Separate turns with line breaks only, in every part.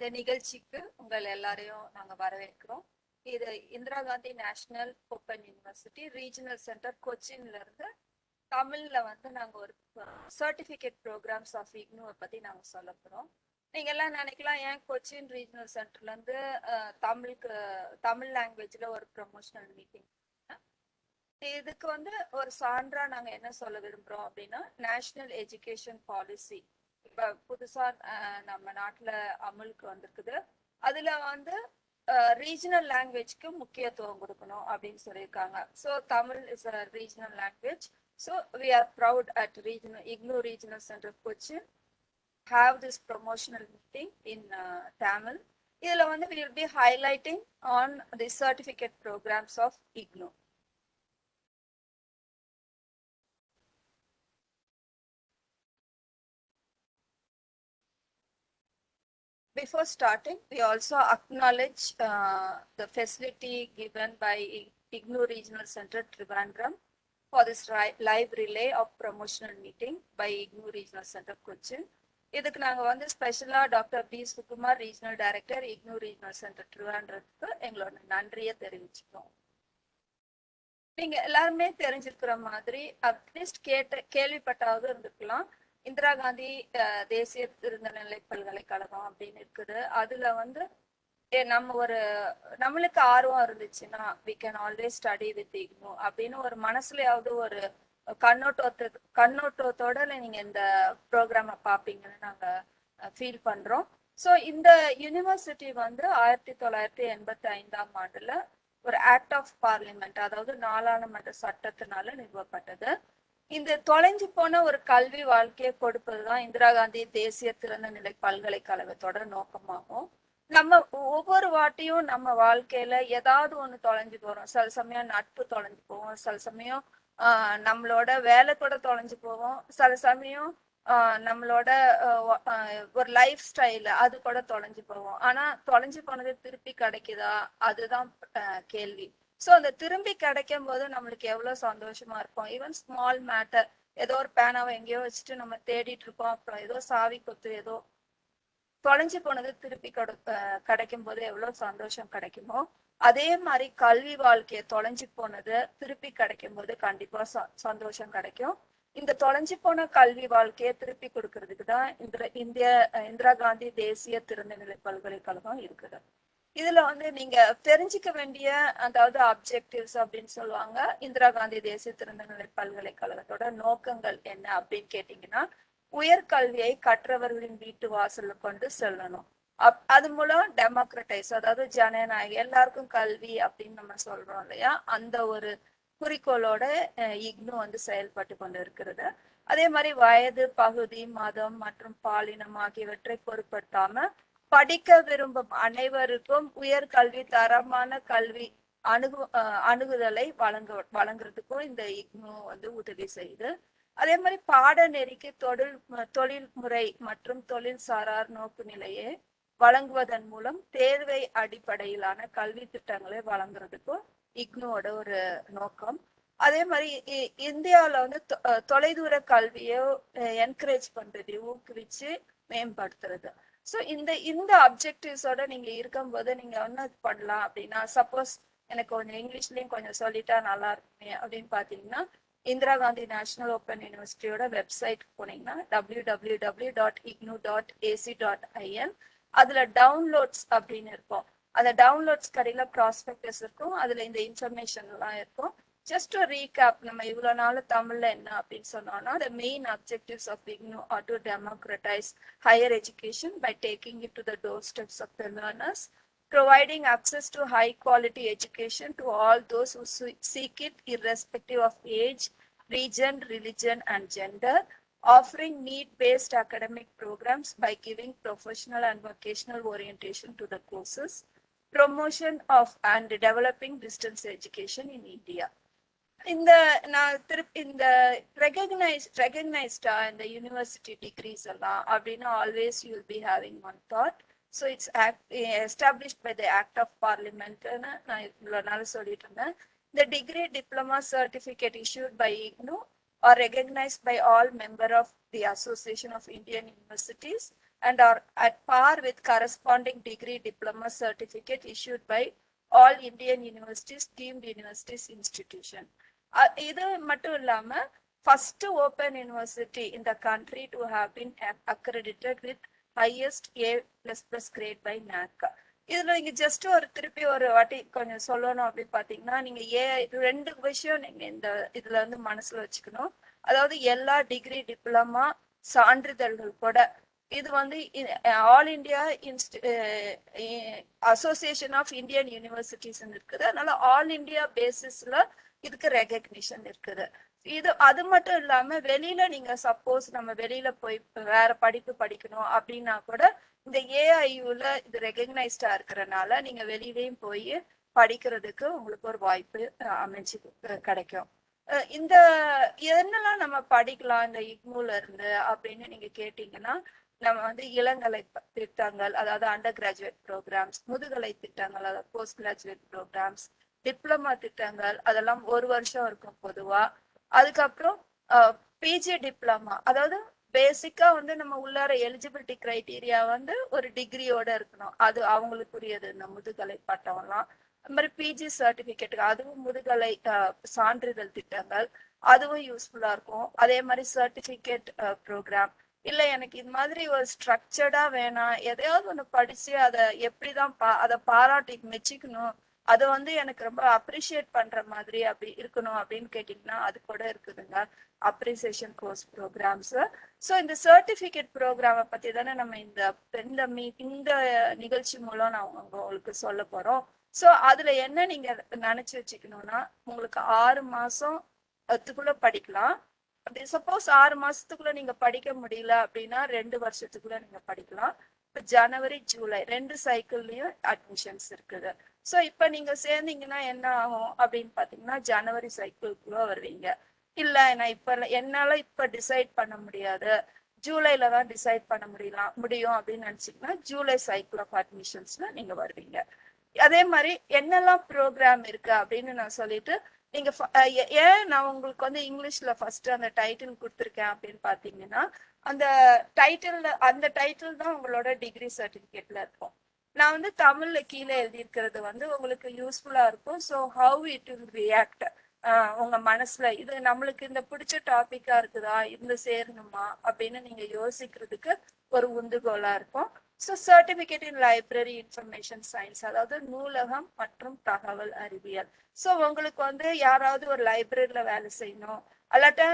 இந்த நிகழ்ச்சிக்கு உங்கள் எல்லாரையும் நாங்கள் வரவேற்கிறோம். இது Indira Gandhi National Open University regional centre கொச்சின்ல இருந்து தமிழ்ல வந்து நாங்கள் ஒரு சர்டிஃபிகேட் ப்ரோக்ராம்ஸ் ஆஃப் இக்னூவை பற்றி நாங்கள் சொல்ல போகிறோம் நீங்க எல்லாம் நினைக்கலாம் ஏன் கொச்சின் ரீஜனல் சென்டர்ல இருந்து தமிழுக்கு தமிழ் லாங்குவேஜ்ல ஒரு ப்ரொமோஷனல் மீட்டிங் இதுக்கு வந்து ஒரு சான்றா நாங்க என்ன சொல்ல விரும்புகிறோம் அப்படின்னா நேஷனல் எஜுகேஷன் பாலிசி இப்ப புதுசா நம்ம நாட்டுல அமலுக்கு வந்திருக்குது. அதுல வந்து ரீஜனல் லாங்குவேஜ்க்கு முக்கியத்துவம் கொடுக்கணும் அப்படின்னு சொல்லியிருக்காங்க. So Tamil is a regional language so we are proud at regional IGNOU regional centre Cochin have this promotional meeting in Tamil இதில் வந்து வந்து will be highlighting on the certificate programmes of IGNOU Before starting, we also acknowledge uh, the facility given by IGNU Regional Center Trivandrum for this live relay of promotional meeting by IGNU Regional Center Cochin. இதுக்கு நாங்கள் வந்து ஸ்பெஷலாக doctor P Sukumar regional director IGNOU regional centre ட்ரிவான்றதுக்கு எங்களோட நன்றியை தெரிவிச்சுக்கிறோம் நீங்கள் எல்லாருமே தெரிஞ்சிருக்கிற மாதிரி அட்லீஸ்ட் கேட்ட கேள்விப்பட்டாவது இருந்துக்கலாம் இந்திரா காந்தி தேசிய திருநெல்வேலி பல்கலைக்கழகம் அப்படின்னு இருக்குது. அதுல வந்து ஏ, நம்ம ஒரு நம்மளுக்கு ஆர்வம் இருந்துச்சுன்னா we can always study with IGNOU அப்படின்னு ஒரு மனசுலயாவது ஒரு கண்ணோட்டத்தை கண்ணோட்டத்தோட நீங்க இந்த ப்ரோக்ராமை பார்ப்பீங்கன்னு நாங்க ஃபீல் பண்றோம். ஸோ இந்த யூனிவர்சிட்டி வந்து ஆயிரத்தி தொள்ளாயிரத்தி எண்பத்தி ஐந்தாம் ஆண்டுல ஒரு ஆக்ட் ஆஃப் பார்லிமெண்ட் அதாவது நாடாளுமன்ற சட்டத்தினால நிறுவப்பட்டது. இந்த தொலைஞ்சு போன ஒரு கல்வி வாழ்க்கையை கொடுப்பதுதான் இந்திரா காந்தி தேசிய திறந்தநிலை பல்கலைக்கழகத்தோட நோக்கமாகும். நம்ம ஒவ்வொரு வாட்டியும் நம்ம வாழ்க்கையில ஏதாவது ஒண்ணு தொலைஞ்சு போறோம். சில சமயம் நட்பு தொலைஞ்சு போவோம். சில சமயம் ஆஹ் நம்மளோட வேலை கூட தொலைஞ்சு போவோம். சில சமயம் ஆஹ் நம்மளோட ஒரு லைஃப் ஸ்டைல் அது கூட தொலைஞ்சு போவோம். ஆனா தொலைஞ்சு போனது திருப்பி கிடைக்குதா? அதுதான் கேள்வி. ஸோ அந்த திரும்பி கிடைக்கும் போது நம்மளுக்கு எவ்வளோ சந்தோஷமா இருக்கும் ஈவன் ஸ்மால் மேட்டர் ஏதோ ஒரு பேனாவை எங்கேயோ வச்சுட்டு நம்ம தேடிட்டு இருக்கோம் அப்புறம் ஏதோ சாவி கொத்து ஏதோ தொலைஞ்சு போனது திருப்பி கிடைக்கும் போது எவ்வளோ சந்தோஷம் கிடைக்குமோ அதே மாதிரி கல்வி வாழ்க்கையை தொலைஞ்சு போனது திருப்பி கிடைக்கும் போது கண்டிப்பா ச- சந்தோஷம் கிடைக்கும். இந்த தொலைஞ்சு போன கல்வி வாழ்க்கையை திருப்பி கொடுக்கறதுக்கு தான் இந்த இந்திய இந்திரா காந்தி தேசிய திறந்தநிலை பல்கலைக்கழகம் இருக்குது. இதுல வந்து நீங்க தெரிஞ்சுக்க வேண்டிய அதாவது அப்ஜெக்டிவ்ஸ் அப்படின்னு சொல்லுவாங்க இந்திரா காந்தி தேசிய திறந்தநிலை பல்கலைக்கழகத்தோட நோக்கங்கள் என்ன அப்படின்னு கேட்டீங்கன்னா உயர்கல்வியை கற்றவர்களின் வீட்டு வாசல்ல கொண்டு செல்லணும். அப் அது மூலம் டெமோக்ரட்டைஸ் அதாவது ஜனநாயகம் எல்லாருக்கும் கல்வி அப்படின்னு நம்ம சொல்றோம் இல்லையா? அந்த ஒரு குறிக்கோளோட இக்னு வந்து செயல்பட்டு கொண்டு இருக்கிறது. அதே மாதிரி வயது பகுதி மதம் மற்றும் பாலினம் ஆகியவற்றை பொருட்படுத்தாம படிக்க விரும்பும் அனைவருக்கும் உயர்கல்வி தரமான கல்வி அணுகு அஹ், அணுகுதலை வழங்க வழங்குறதுக்கும் இந்த இக்னு வந்து உதவி செய்யுது. அதே மாதிரி பாடநெறிக்கு தொழில் தொழில்முறை மற்றும் தொழில் சாரார் நோக்கு நிலையை வழங்குவதன் மூலம் தேர்வை அடிப்படையிலான கல்வி திட்டங்களை வழங்குறதுக்கும் இக்னோட ஒரு நோக்கம். அதே மாதிரி இ- வந்து தொ- தொலைதூர கல்வியை என்கரேஜ் பண்றது ஊக்குவிச்சு மேம்படுத்துறது. ஸோ இந்த இந்த அப்ஜெக்டிவ்ஸோட நீங்க இருக்கும்போது நீங்க என்ன பண்ணலாம் அப்படின்னா சப்போஸ் எனக்கு கொஞ்சம் இங்கிலீஷ்லயும் கொஞ்சம் சொல்லிட்டா நல்லா இருக்குமே அப்படின்னு பாத்தீங்கன்னா இந்திரா காந்தி நேஷனல் ஓப்பன் யூனிவர்சிட்டியோட வெப்சைட் போனீங்கன்னா W W W dot IGNOU dot AC dot IN அதுல டவுன்லோட்ஸ் அப்படின்னு இருக்கும். அந்த டவுன்லோட்ஸ் கடையில ப்ராஸ்பெக்டஸ் இருக்கும். அதுல இந்த இன்ஃபர்மேஷன் எல்லாம் இருக்கும். ஜஸ்ட் டு ரீகேப் நம்ம இவ்வளவு நாள் தமிழ்ல என்ன அப்படின்னு சொன்னோம்னா the main objectives of IGNU are to democratize higher education by taking it to the doorsteps of the learners providing access to high quality education to all those who se- seek it irrespective of age, region, religion, and gender, offering need-based academic programs by giving professional and vocational orientation to the courses, promotion of and developing distance education in India. இந்த நான் திருப்பி இந்த recognise ரெகக்னைஸ்டா இந்த university decrease எல்லாம் அப்படின்னா always you will be having one thought so it's established by the act of பார்லிமெண்ட்னு நான் இவ்வளோ நாள் சொல்லிட்டு இருந்தேன் இந்த degree diploma certificate issued by IGNU are recognized by all member of the Association of Indian Universities and are at par with corresponding degree diploma certificate issued by all Indian universities, deemed universities institution. இது மட்டும் இல்லாம first open university இந்த country to to been accredited with highest A highest plus plus by grade by இதுல நீங்க just ஒரு திருப்பி ஒரு வாட்டி கொஞ்சம் சொல்லணும் அப்படின்னு பாத்தீங்கன்னா நீங்க ஏ ரெண்டு விஷயம் நீங்க இந்த இதுல வந்து மனசுல வச்சுக்கணும். அதாவது எல்லா டிகிரி டிப்ளமா சான்றிதழ்கள் கூட இது வந்து all India association of Indian universities இருக்குது. அதனால ஆல் இந்தியா பேசிஸ்ல இதுக்கு ரெகக்னிஷன் இருக்குது. இது அது மட்டும் இல்லாம வெளியில நீங்க சப்போஸ் நம்ம வெளியில போய் வேற படிப்பு படிக்கணும் அப்படின்னா கூட இந்த ஏஐயூல இது ரெகக்னைஸ்டா இருக்கிறனால நீங்க வெளியிலயும் போய் படிக்கிறதுக்கு உங்களுக்கு ஒரு வாய்ப்பு அமைஞ்சு கிடைக்கும். இந்த என்னெல்லாம் நம்ம படிக்கலாம் இந்த இக்மூல இருந்து அப்படின்னு நீங்க கேட்டீங்கன்னா நம்ம வந்து இளங்கலை திட்டங்கள் அதாவது அண்டர் கிராஜுவேட் ப்ரோக்ராம்ஸ் முதுகலை திட்டங்கள் அதாவது போஸ்ட் கிராஜுவேட் ப்ரோக்ராம்ஸ் டிப்ளமா திட்டங்கள் அதெல்லாம் ஒரு வருஷம் இருக்கும் பொதுவா. அதுக்கப்புறம் பிஜி டிப்ளமா அதாவது பேசிக்கா வந்து நம்ம உள்ளார எலிஜிபிலிட்டி கிரைட்டீரியா வந்து ஒரு டிகிரியோட இருக்கணும். அது அவங்களுக்குரியது இந்த முதுகலை பட்டம்லாம். அது மாதிரி பிஜி சர்டிபிகேட் அதுவும் முதுகலை சான்றிதழ் திட்டங்கள். அதுவும் யூஸ்ஃபுல்லா இருக்கும். அதே மாதிரி சர்டிபிகேட் ப்ரோக்ராம் இல்ல எனக்கு இது மாதிரி ஒரு ஸ்ட்ரக்சர்டா வேணாம். எதையாவது ஒன்று படிச்சு அதை எப்படிதான் பா அதை பாராட்டி மெச்சிக்கணும். அதை வந்து எனக்கு ரொம்ப அப்ரிஷியேட் பண்ற மாதிரி அப்படி இருக்கணும் அப்படின்னு கேட்டிங்கன்னா அது கூட இருக்குதுங்க. அப்ரிசியேஷன் கோர்ஸ் ப்ரோக்ராம்ஸ் ஸோ இந்த சர்டிஃபிகேட் ப்ரோக்ராமை பத்தி தானே நம்ம இந்த இந்த மீ இந்த நிகழ்ச்சி மூலம் நான் உங்களுக்கு சொல்ல போறோம். ஸோ அதுல என்ன நீங்க நினைச்சு வச்சுக்கணும்னா உங்களுக்கு ஆறு மாசம் அதுக்குள்ள படிக்கலாம். அப்படி சப்போஸ் ஆறு மாசத்துக்குள்ள நீங்க படிக்க முடியல அப்படின்னா ரெண்டு வருஷத்துக்குள்ள நீங்க படிக்கலாம். இப்போ ஜனவரி ஜூலை ரெண்டு சைக்கிள்லயும் அட்மிஷன்ஸ் இருக்குது. ஸோ இப்போ நீங்கள் சேர்ந்தீங்கன்னா என்ன ஆகும் அப்படின்னு பார்த்தீங்கன்னா ஜனவரி சைக்கிள்குள்ள வருவீங்க. இல்லை நான் இப்போ என்னால் இப்போ டிசைட் பண்ண முடியாது. ஜூலையில் தான் டிசைட் பண்ண முடியலாம் முடியும் அப்படின்னு நினச்சிங்கன்னா ஜூலை சைக்கிள் ஆஃப் அட்மிஷன்ஸில் நீங்கள் வருவீங்க. அதே மாதிரி என்னெல்லாம் ப்ரோக்ராம் இருக்கு அப்படின்னு நான் சொல்லிட்டு நீங்க ஃப- ஏ- ஏன் நான் உங்களுக்கு வந்து இங்கிலீஷ்ல ஃபர்ஸ்ட் அந்த டைட்டில் கொடுத்துருக்கேன் அப்படின்னு பாத்தீங்கன்னா அந்த டைட்டில் அந்த டைட்டில் தான் உங்களோட டிகிரி சர்டிபிகேட்ல இருக்கும். நான் வந்து தமிழ்ல கீழே எழுதியிருக்கிறது வந்து உங்களுக்கு யூஸ்ஃபுல்லா இருக்கும். So how it will react உங்க மனசுல. இது நம்மளுக்கு இந்த பிடிச்ச டாபிக்கா இருக்குதா? இந்த சேரணுமா? அப்படின்னு நீங்க யோசிக்கிறதுக்கு ஒரு உந்துகோலா இருக்கும். So certificate in library information science அதாவது நூலகம் மற்றும் தகவல் அறிவியல். ஸோ உங்களுக்கு வந்து யாராவது ஒரு லைப்ரரியில வேலை செய்யணும். அல்லாட்ட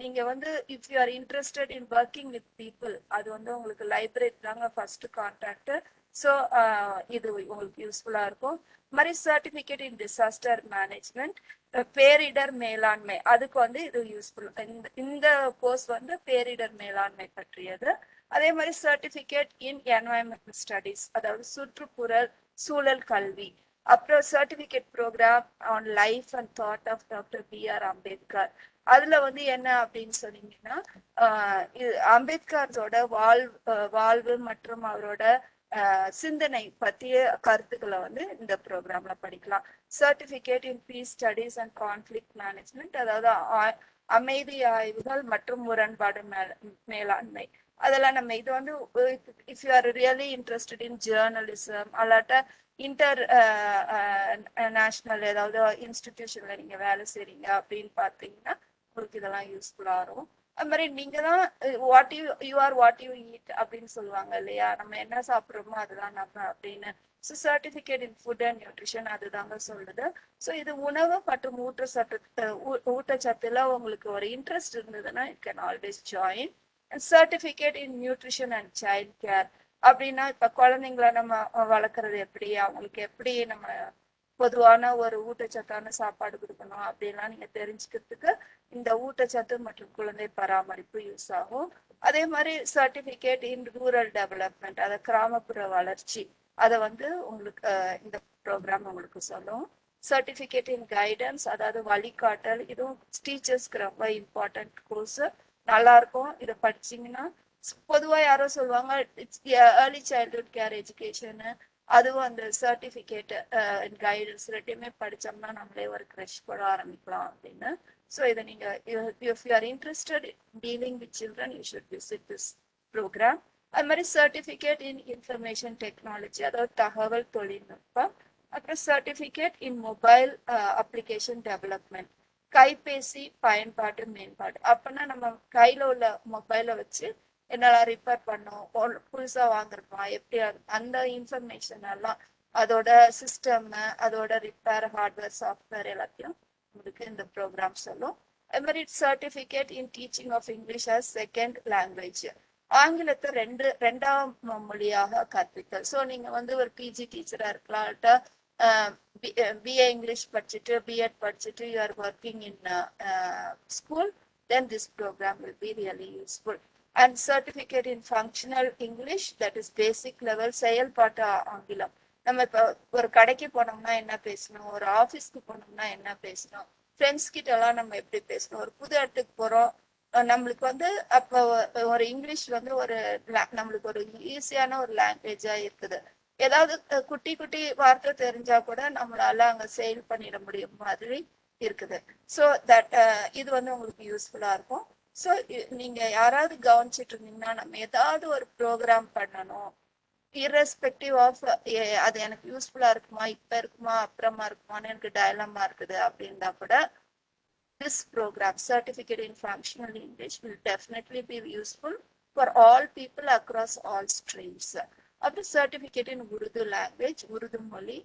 நீங்கள் நீங்க வந்து if you are interested in working with people அது வந்து உங்களுக்கு லைப்ரரி தாங்க ஃபர்ஸ்ட் கான்டாக்ட் ஸோ uh, இது உங்களுக்கு யூஸ்ஃபுல்லா இருக்கும். மாதிரி சர்டிஃபிகேட் இன் டிசாஸ்டர் மேனேஜ்மெண்ட் பேரிடர் மேலாண்மை. அதுக்கு வந்து இது யூஸ்ஃபுல் இந்த இந்த கோர்ஸ் வந்து பேரிடர் மேலாண்மை பற்றியது. அதே மாதிரி சர்டிஃபிகேட் இன் என்வாயன்மெண்டல் ஸ்டடீஸ் அதாவது சுற்றுப்புறல் சூழல் கல்வி. அப்புறம் certificate programme on life and thought of doctor B R Ambedkar அதுல வந்து என்ன அப்படின்னு சொன்னீங்கன்னா அம்பேத்கரோட வாழ் வாழ்வு மற்றும் அவரோட சிந்தனை பற்றிய கருத்துக்களை வந்து இந்த ப்ரோக்ராம்ல படிக்கலாம். Certificate in peace studies and conflict management அதாவது ஆ- அமைதி ஆய்வுகள் மற்றும் முரண்பாடு மேல- மேலாண்மை. அதெல்லாம் நம்ம இது வந்து if you are really interested in journalism அல்லாட்ட இன்டர் நேஷ்னல் ஏதாவது இன்ஸ்டிடியூஷனில் நீங்க வேலை செய்கிறீங்க அப்படின்னு பார்த்தீங்கன்னா உங்களுக்கு இதெல்லாம் யூஸ்ஃபுல்லா இருக்கும். அது மாதிரி நீங்க தான் what you you are what you eat அப்படின்னு சொல்லுவாங்க இல்லையா? நம்ம என்ன சாப்பிட்றோமோ அதுதான் நம்ம அப்படின்னு. So certificate in food and nutrition அதுதாங்க சொல்லுது ஸோ இது உணவு மற்றும் ஊட்டச்சத்து ஊ- ஊட்டச்சத்துல உங்களுக்கு ஒரு இன்ட்ரெஸ்ட் இருந்ததுன்னா it can always join certificate in nutrition and child care அப்படின்னா இப்போ குழந்தைங்கள நம்ம வளர்க்குறது எப்படி? அவங்களுக்கு எப்படி நம்ம பொதுவான ஒரு ஊட்டச்சத்தான சாப்பாடு கொடுக்கணும் அப்படின்லாம் நீங்க தெரிஞ்சுக்கிறதுக்கு இந்த ஊட்டச்சத்து மற்றும் குழந்தை பராமரிப்பு யூஸ் ஆகும். அதே மாதிரி சர்டிபிகேட் இன் ரூரல் டெவலப்மெண்ட் அதாவது கிராமப்புற வளர்ச்சி அதை வந்து உங்களுக்கு இந்த ப்ரோக்ராம் உங்களுக்கு சொல்லும். சர்டிபிகேட் இன் கைடன்ஸ் அதாவது வழிகாட்டல் இதுவும் டீச்சர்ஸ்க்கு ரொம்ப இம்பார்ட்டன்ட் கோர்ஸ் நல்லா இருக்கும் இதை படிச்சீங்கன்னா பொதுவாக யாரோ சொல்லுவாங்க இட்ஸ் ஏர்லி சைல்ட்ஹுட் கேர் எஜுகேஷனு அதுவும் அந்த சர்டிஃபிகேட்டு கைடன்ஸ் ரெண்டுமே படித்தோம்னா நம்மளே ஒரு க்ரஷ் போட ஆரம்பிக்கலாம் அப்படின்னு. ஸோ இதை நீங்கள் if you are interested dealing with children you should visit this programme அது மாதிரி சர்டிஃபிகேட் இன் இன்ஃபர்மேஷன் டெக்னாலஜி அதாவது தகவல் தொழில்நுட்பம் அப்புறம் certificate in mobile application development கைபேசி பயன்பாட்டு மேம்பாடு. அப்போனா நம்ம கையில் உள்ள மொபைலை வச்சு என்னெல்லாம் ரிப்பேர் பண்ணும்? புதுசாக வாங்கிருப்பான் எப்படி அந்த இன்ஃபர்மேஷன் எல்லாம் அதோட சிஸ்டம் அதோட ரிப்பேர் ஹார்ட்வேர் சாஃப்ட்வேர் எல்லாத்தையும் உங்களுக்கு இந்த ப்ரோக்ராம் சொல்லும். அது மாதிரி certificate in teaching of English as second language ஆங்கிலத்தை ரெண்டு ரெண்டாம் மொழியாக கற்பித்தல். ஸோ நீங்கள் வந்து ஒரு பிஜி டீச்சராக இருக்கலாம் பிஏ இங்கிலீஷ் படிச்சுட்டு பிஎட் படிச்சுட்டு you are working in school then this programme will be really useful and certificate in functional English that is basic level செயல்பாட்டு ஆங்கிலம். நம்ம இப்போ ஒரு கடைக்கு போனோம்னா என்ன பேசணும்? ஒரு ஆஃபீஸ்க்கு போனோம்னா என்ன பேசணும்? ஃப்ரெண்ட்ஸ் கிட்டலாம் நம்ம எப்படி பேசணும்? ஒரு புது இடத்துக்கு போகிறோம் நம்மளுக்கு வந்து அப்போ ஒரு இங்கிலீஷ் வந்து ஒரு நம்மளுக்கு ஒரு ஈஸியான ஒரு லாங்குவேஜாக இருக்குது. ஏதாவது குட்டி குட்டி வார்த்தை தெரிஞ்சா கூட நம்மளால அங்கே சேல் பண்ணிட முடியும் மாதிரி இருக்குது. ஸோ தட் இது வந்து உங்களுக்கு யூஸ்ஃபுல்லாக இருக்கும். ஸோ நீங்க யாராவது கவனிச்சிட்டு இருந்தீங்கன்னா நம்ம ஏதாவது ஒரு ப்ரோக்ராம் பண்ணணும். Irrespective ஆஃப் அது எனக்கு யூஸ்ஃபுல்லா இருக்குமா இப்ப இருக்குமா அப்புறமா இருக்குமான்னு எனக்கு டயலமா இருக்குது அப்படின்னா கூட this programme certificate in functional English will definitely be useful for all people across all streams அப்புறம் certificate in Urdu language Urdu மொழி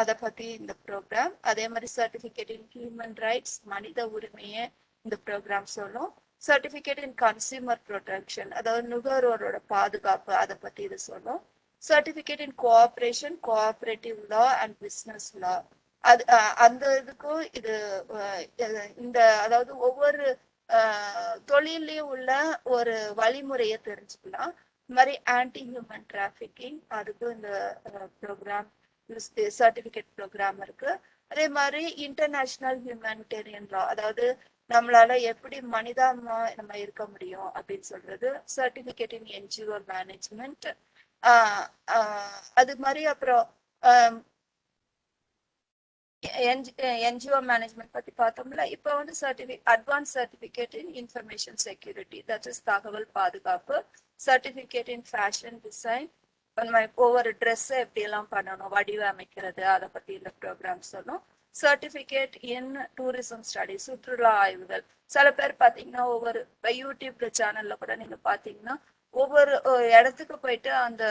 அதை பற்றி இந்த ப்ரோக்ராம் அதே மாதிரி சர்டிஃபிகேட் இன் ஹியூமன் ரைட்ஸ் மனித உரிமையை இந்த ப்ரோக்ராம் சொல்லும். சர்டிஃபிகேட் இன் கன்சியூமர் ப்ரொடெக்ஷன் அதாவது நுகர்வோரோட பாதுகாப்பு அதை பற்றி இது சொல்லும் certificate in cooperation cooperative law and business law அது அந்த இதுக்கும் இது இந்த அதாவது ஒவ்வொரு தொழிலையும் உள்ள ஒரு வழிமுறையை தெரிஞ்சுக்கலாம். இந்த மாதிரி ஆன்டி ஹியூமன் டிராஃபிக்கிங் அதுக்கும் இந்த ப்ரோக்ராம் சர்டிஃபிகேட் ப்ரோக்ராம் இருக்கு. அதே மாதிரி இன்டர்நேஷனல் ஹியூமனிடேரியன் லா அதாவது நம்மளால எப்படி மனிதாமா நம்ம இருக்க முடியும் அப்படின்னு சொல்றது சர்டிபிகேட் இன் என்ஜிஓ மேனேஜ்மெண்ட் அது மாதிரி அப்புறம் ஆஹ் என்ஜிஓ மேனேஜ்மெண்ட் பத்தி பார்த்தோம்ல இப்போ வந்து certificate advance certificate in information security that is தகவல் பாதுகாப்பு சர்டிஃபிகேட் இன் ஃபேஷன் டிசைன் நம்ம ஒவ்வொரு ட்ரெஸ்ஸை எப்படி எல்லாம் பண்ணணும் வடிவமைக்கிறது அதை பத்தி இந்த ப்ரோக்ராம் சொன்னோம் சர்டிஃபிகேட் இன் டூரிசம் ஸ்டடி சுற்றுலா ஆய்வுகள். சில பேர் பார்த்தீங்கன்னா ஒவ்வொரு இப்ப யூடியூப் சேனல்ல கூட நீங்க பாத்தீங்கன்னா ஒவ்வொரு இடத்துக்கு போயிட்டு அந்த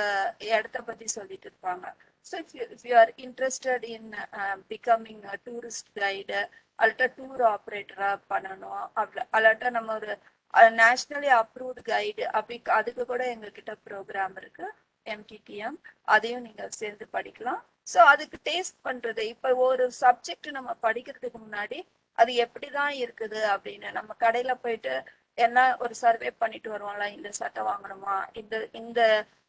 இடத்த பத்தி சொல்லிட்டு இருப்பாங்க. So if you are interested in becoming tourist guide அல்லாட்ட டூர் ஆப்ரேட்டரா பண்ணணும் அப்படி அல்லாட்ட நம்ம ஒரு நேஷனலி அப்ரூவ்டு கைடு அப்படி அதுக்கு கூட எங்ககிட்ட ப்ரோக்ராம் இருக்கு எம்டிடிஎம் அதையும் நீங்க சேர்ந்து படிக்கலாம். ஸோ அதுக்கு டேஸ்ட் பண்றது. இப்போ ஒரு சப்ஜெக்ட் நம்ம படிக்கிறதுக்கு முன்னாடி அது எப்படிதான் இருக்குது அப்படின்னு நம்ம கடையில போயிட்டு என்ன ஒரு சர்வே பண்ணிட்டு வருவோம்ல இந்த சட்டை வாங்கணுமா இந்த இந்த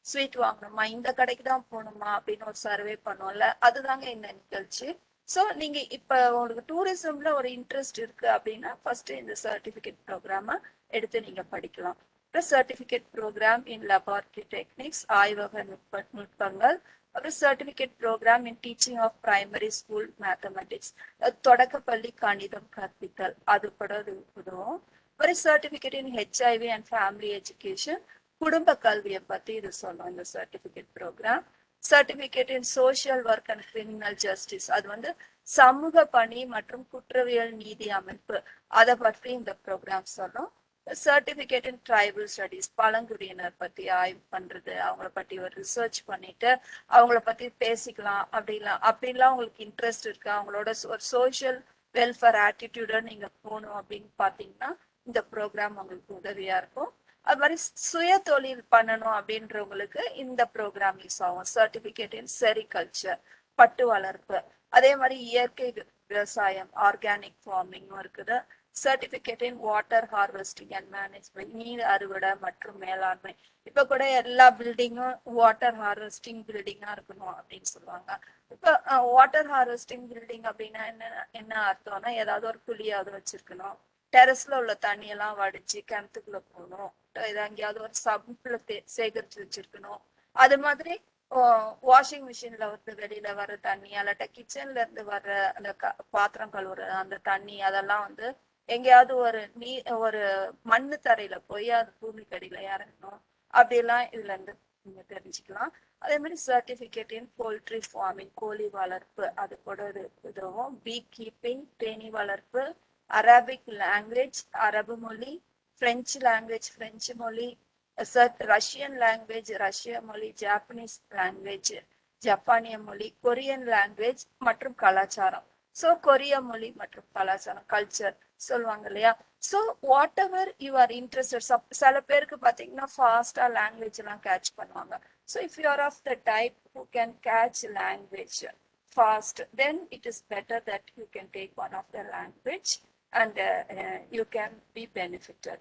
ஸ்வீட் வாங்கணுமா இந்த கடைக்கு தான் போகணுமா அப்படின்னு ஒரு சர்வே பண்ணுவோம்ல அதுதாங்க இந்த நிகழ்ச்சி. ஸோ நீங்க இப்ப உங்களுக்கு டூரிசம்ல ஒரு இன்ட்ரெஸ்ட் இருக்கு அப்படின்னா ஃபர்ஸ்ட் இந்த சர்டிபிகேட் ப்ரோக்ராம எடுத்து நீங்க படிக்கலாம். அப்புறம் certificate program in laboratory techniques ஆய்வக நுட்ப நுட்பங்கள் ஒரு certificate program in teaching of primary school mathematics தொடக்கப்பள்ளி கணிதம் கற்பித்தல். அது கூட உதவும். ஒரு certificate in HIV and family education குடும்ப கல்வியை பத்தி இது சொல்லும் இந்த certificate program certificate in social work and criminal justice அது வந்து சமூக பணி மற்றும் குற்றவியல் நீதி அமைப்பு. அதை பற்றி இந்த ப்ரோக்ராம் சொல்லும். சர்டிஃபிகேட் இன் ட்ரைபல் ஸ்டடிஸ் பழங்குடியினர் பத்தி ஆய்வு பண்றது அவங்கள பத்தி ஒரு ரிசர்ச் பண்ணிட்டு அவங்கள பத்தி பேசிக்கலாம் அப்படிலாம் அப்படிலாம் உங்களுக்கு இன்ட்ரெஸ்ட் இருக்கு? அவங்களோட ஒரு சோஷியல் வெல்ஃபேர் ஆட்டிடியூட நீங்க போகணும் அப்படின்னு பாத்தீங்கன்னா இந்த ப்ரோக்ராம் உங்களுக்கு உதவியா இருக்கும். அது மாதிரி சுய தொழில் பண்ணணும் அப்படின்றவங்களுக்கு இந்த ப்ரோக்ராம் யூஸ் ஆகும். சர்டிபிகேட் இன் செரிகல்ச்சர் பட்டு வளர்ப்பு. அதே மாதிரி இயற்கை விவசாயம் ஆர்கானிக் ஃபார்மிங்கும் இருக்குது. Certificate in water harvesting and management நீர் அறுவடை மற்றும் மேலாண்மை. இப்ப கூட எல்லா பில்டிங்கும் வாட்டர் ஹார்வெஸ்டிங் பில்டிங்கா இருக்கணும் அப்படின்னு சொல்லுவாங்க. இப்ப வாட்டர் ஹார்வெஸ்டிங் பில்டிங் அப்படின்னா என்ன என்ன அர்த்தம்னா ஏதாவது ஒரு குழியாவது வச்சிருக்கணும். டெரஸ்ல உள்ள தண்ணியெல்லாம் வடிச்சு கிணத்துக்குள்ள போகணும். எங்கேயாவது ஒரு சம்புல சேகரிச்சு வச்சிருக்கணும். அது மாதிரி வாஷிங் மிஷின்ல வந்து வெளியில வர தண்ணி அல்லாட்ட கிச்சன்ல இருந்து வர்ற அந்த க- பாத்திரம் கழுவுற அந்த தண்ணி அதெல்லாம் வந்து எங்கேயாவது ஒரு நீ ஒரு மண்ணு தரையில போய் அது பூமிக்கு இறங்கணும். அப்படிலாம் இதுல இருந்து நீங்க தெரிஞ்சுக்கலாம். அதே மாதிரி சர்டிபிகேட் இன் போல்ட்ரி ஃபார்மிங் கோழி வளர்ப்பு அது கூட ஒரு இதுவும் பீ கீப்பிங் தேனி வளர்ப்பு அரபிக் லாங்குவேஜ் அரபு மொழி பிரெஞ்சு லாங்குவேஜ் பிரெஞ்சு மொழி ரஷ்யன் லாங்குவேஜ் ரஷ்ய மொழி ஜாப்பனீஸ் லாங்குவேஜ் ஜப்பானிய மொழி கொரியன் லாங்குவேஜ் மற்றும் கலாச்சாரம். ஸோ கொரிய மொழி மற்றும் கலாச்சாரம் கல்ச்சர் சொல்லுவாங்க இல்லையா? So whatever you are interested சில பேருக்கு பார்த்தீங்கன்னா ஃபாஸ்டா லாங்குவேஜ் எல்லாம் கேட்ச் பண்ணுவாங்க. So if you are of the type who can catch language fast then it is better that you can take one of the language and uh, uh, you can be benefited.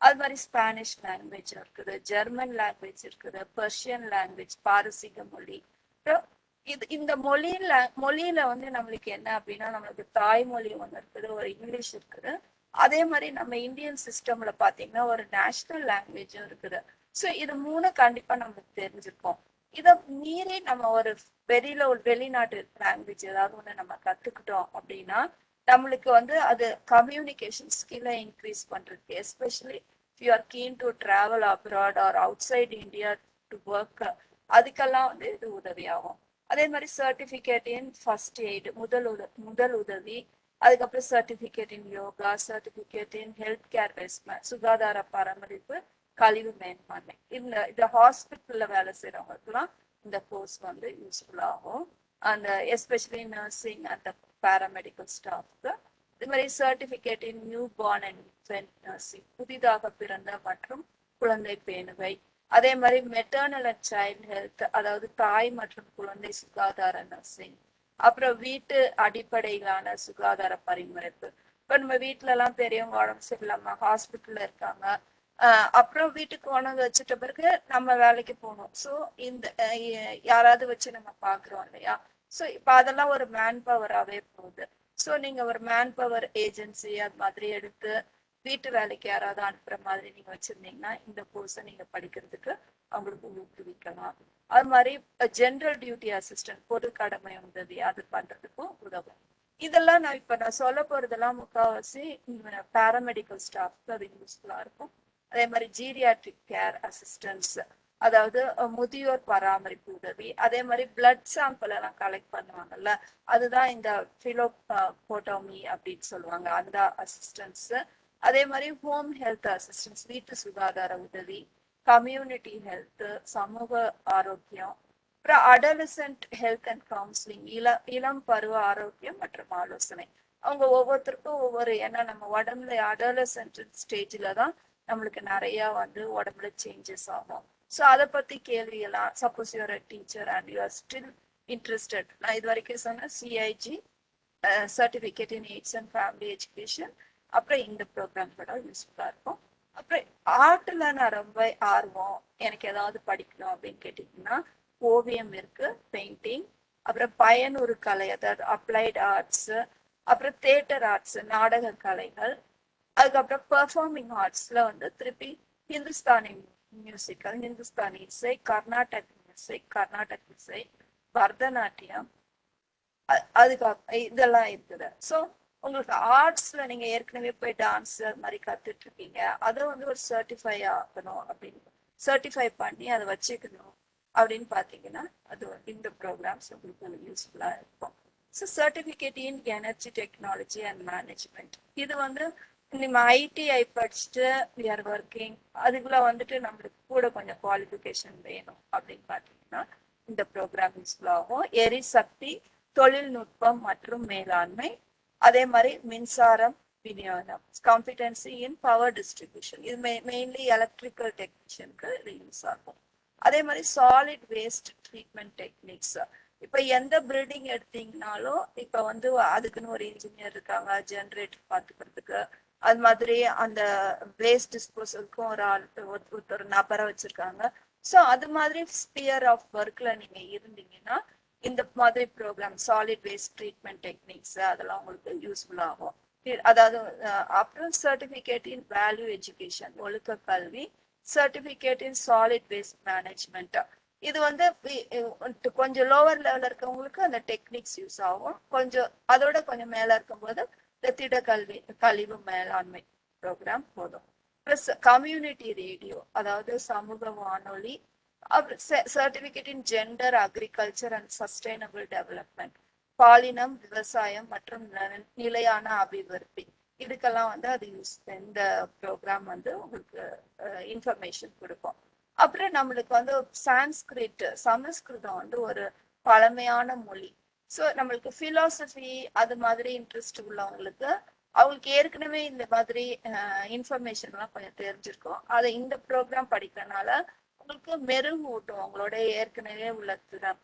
அது மாதிரி Spanish language இருக்குது German language இருக்குது Persian language பாரசீக மொழி அப்புறம் இது இந்த மொழியில மொழியில வந்து நம்மளுக்கு என்ன அப்படின்னா நம்மளுக்கு தாய்மொழி ஒன்று இருக்குது ஒரு இங்கிலீஷ் இருக்குது. அதே மாதிரி நம்ம இந்தியன் சிஸ்டம்ல பாத்தீங்கன்னா ஒரு நேஷனல் லாங்குவேஜும் இருக்குது. ஸோ இது மூணு கண்டிப்பா நம்மளுக்கு தெரிஞ்சிருக்கோம். இதை மீறி நம்ம ஒரு வெளியில ஒரு வெளிநாட்டு லாங்குவேஜ் ஏதாவது ஒன்று நம்ம கத்துக்கிட்டோம் அப்படின்னா நம்மளுக்கு வந்து அது கம்யூனிகேஷன் ஸ்கில்லை இன்க்ரீஸ் பண்றதுக்கு especially you are keen to travel abroad or outside India to work அதுக்கெல்லாம் வந்து இது உதவியாகும். அதே மாதிரி சர்டிஃபிகேட் இன் ஃபர்ஸ்ட் எய்டு முதல் உத முதல் உதவி அதுக்கப்புறம் certificate in yoga certificate in health care waste management சுகாதார பராமரிப்பு கழிவு மேம்பான்மை. இந்த இந்த ஹாஸ்பிட்டலில் வேலை செய்கிறவங்களுக்குலாம் இந்த கோர்ஸ் வந்து யூஸ்ஃபுல் ஆகும். அந்த எஸ்பெஷலி நர்சிங் அந்த பேராமெடிக்கல் ஸ்டாஃப்க்கு இது மாதிரி certificate in newborn and infant nursing புதிதாக பிறந்த மற்றும் குழந்தை பேணுவை அதே மாதிரி மெட்டர்னல் அண்ட் சைல்டு ஹெல்த் அதாவது தாய் மற்றும் குழந்தை சுகாதார நர்சிங் அப்புறம் வீட்டு அடிப்படையிலான சுகாதார பரிமுறைப்பு இப்போ நம்ம வீட்டிலலாம் பெரியவங்க உடம்பு சரியில்லாம ஹாஸ்பிட்டலில் இருக்காங்க. அப்புறம் வீட்டுக்கு உணவு வச்சுட்ட பிறகு நம்ம வேலைக்கு போகணும். ஸோ இந்த யாராவது வச்சு நம்ம பார்க்குறோம் இல்லையா? ஸோ இப்போ அதெல்லாம் ஒரு மேன் பவராகவே போகுது. ஸோ நீங்கள் ஒரு மேன் பவர் ஏஜென்சி அது மாதிரி எடுத்து வீட்டு வேலைக்கு யாராவது அனுப்புற மாதிரி நீங்க வச்சிருந்தீங்கன்னா இந்த கோர்ஸை நீங்க படிக்கிறதுக்கு அவங்களுக்கு ஊக்குவிக்கலாம். அது மாதிரி ஜென்ரல் டியூட்டி அசிஸ்டன்ட் பொது கடமை உதவி அது பண்றதுக்கும் உதவும். இதெல்லாம் நான் இப்ப நான் சொல்ல போறதெல்லாம் முக்கால்வாசி பேராமெடிக்கல் ஸ்டாஃப்க்கு அது யூஸ்ஃபுல்லா இருக்கும். அதே மாதிரி ஜீரியாட்ரிக் கேர் அசிஸ்டன்ஸ் அதாவது முதியோர் பராமரிப்பு உதவி அதே மாதிரி பிளட் சாம்பிள் எல்லாம் கலெக்ட் பண்ணுவாங்கல்ல அதுதான் இந்த பிலோ போட்டோமி அப்படின்னு சொல்லுவாங்க. அந்த அசிஸ்டன்ஸ் அதே மாதிரி ஹோம் ஹெல்த் அசிஸ்டன்ஸ் வீட்டு சுகாதார உதவி கம்யூனிட்டி ஹெல்த் சமூக ஆரோக்கியம் அப்புறம் அடலசன்ட் ஹெல்த் அண்ட் கவுன்சிலிங் இள இளம் பருவ ஆரோக்கியம் மற்றும் ஆலோசனை. அவங்க ஒவ்வொருத்தருக்கும் ஒவ்வொரு ஏன்னா நம்ம உடம்புல அடலசன்ட் ஸ்டேஜில் தான் நம்மளுக்கு நிறையா வந்து உடம்புல சேஞ்சஸ் ஆகும். ஸோ அதை பற்றி கேள்வி எல்லாம் suppose you are a teacher and you are still interested நான் இது வரைக்கும் சொன்னேன் CIG certificate in AIDS and family education அப்புறம் இந்த ப்ரோக்ராம் கூட யூஸ்ஃபுல்லாக இருக்கும். அப்புறம் ஆர்ட்டில் நான் ரொம்ப ஆர்வம் எனக்கு ஏதாவது படிக்கணும் அப்படின்னு கேட்டிங்கன்னா ஓவியம் இருக்குது பெயிண்டிங் அப்புறம் பயனூர் கலை அதாவது அப்ளைட் ஆர்ட்ஸு அப்புறம் தேட்டர் ஆர்ட்ஸு நாடக கலைகள் அதுக்கப்புறம் பெர்ஃபார்மிங் ஆர்ட்ஸில் வந்து திருப்பி ஹிந்துஸ்தானி மியூசிக்கல் ஹிந்துஸ்தானி இசை கர்நாடக் இசை கர்நாடக் இசை பரதநாட்டியம் அதுக்கு இதெல்லாம் இருக்குது. ஸோ உங்களுக்கு ஆர்ட்ஸ்ல நீங்க ஏற்கனவே போய் டான்ஸ் அது மாதிரி கத்துட்டு இருக்கீங்க அதை வந்து ஒரு சர்டிஃபை ஆகணும் அப்படின்னு. சர்டிஃபை பண்ணி அதை வச்சுக்கணும் அப்படின்னு பாத்தீங்கன்னா அது இந்த ப்ரோக்ராம்ஸ் உங்களுக்கு யூஸ்ஃபுல்லா இருக்கும். So certificate in energy technology and management இது வந்து நம்ம ஐடிஐ படிச்சுட்டு வி ஆர் ஒர்க்கிங் அதுக்குள்ள வந்துட்டு நம்மளுக்கு கூட கொஞ்சம் குவாலிஃபிகேஷன் வேணும் அப்படின்னு பார்த்தீங்கன்னா இந்த ப்ரோக்ராம் யூஸ்ஃபுல் ஆகும். எரிசக்தி தொழில்நுட்பம் மற்றும் மேலாண்மை அதே மாதிரி மின்சாரம் விநியோகம் காம்பிடன்சி இன் பவர் டிஸ்ட்ரிபியூஷன் இது மெயின்லி எலக்ட்ரிக்கல் டெக்னீஷியனுக்கு இது யூஸ் ஆகும். அதே மாதிரி சாலிட் வேஸ்ட் ட்ரீட்மெண்ட் டெக்னிக்ஸ் இப்போ எந்த பில்டிங் எடுத்தீங்கனாலும் இப்போ வந்து அதுக்குன்னு ஒரு இன்ஜினியர் இருக்காங்க ஜென்ரேட்டர் பார்த்துக்கிறதுக்கு அது மாதிரி அந்த வேஸ்ட் டிஸ்போசலுக்கும் ஒரு ஆள் ஒரு நபரை வச்சிருக்காங்க. ஸோ அது மாதிரி ஸ்பியர் ஆஃப் ஒர்க்கில் நீங்கள் இருந்தீங்கன்னா இந்த மாதிரி program solid waste treatment techniques அதெல்லாம் உங்களுக்கு யூஸ்ஃபுல் ஆகும். அதாவது அப்புறம் சர்டிஃபிகேட் இன் வேல்யூ எஜுகேஷன் ஒழுக்க கல்வி certificate in solid waste management இது வந்து கொஞ்சம் லோவர் லெவலில் இருக்கவங்களுக்கு அந்த டெக்னிக்ஸ் யூஸ் ஆகும். கொஞ்சம் அதோட கொஞ்சம் மேலே இருக்கும்போது இந்த திடக்கல்வி கழிவு மேலாண்மை ப்ரோக்ராம் போதும். ப்ளஸ் கம்யூனிட்டி ரேடியோ அதாவது சமூக வானொலி அப்புறம் certificate in gender agriculture and sustainable development பாலினம் விவசாயம் மற்றும் ந- நிலையான அபிவிருத்தி. இதுக்கெல்லாம் வந்து அது யூஸ் இந்த ப்ரோக்ராம் வந்து உங்களுக்கு இன்ஃபர்மேஷன் கொடுக்கும். அப்புறம் நம்மளுக்கு வந்து சான்ஸ்கிரிட் சமஸ்கிருதம் வந்து ஒரு பழமையான மொழி. ஸோ நம்மளுக்கு ஃபிலாசபி அது மாதிரி இன்ட்ரெஸ்ட் உள்ளவங்களுக்கு அவங்களுக்கு ஏற்கனவே இந்த மாதிரி இன்ஃபர்மேஷன்லாம் கொஞ்சம் தெரிஞ்சிருக்கும். அதை இந்த ப்ரோக்ராம் படிக்கிறனால உங்களுக்கு மெருகூட்டும் உங்களோட ஏற்கனவே உள்ள திறம்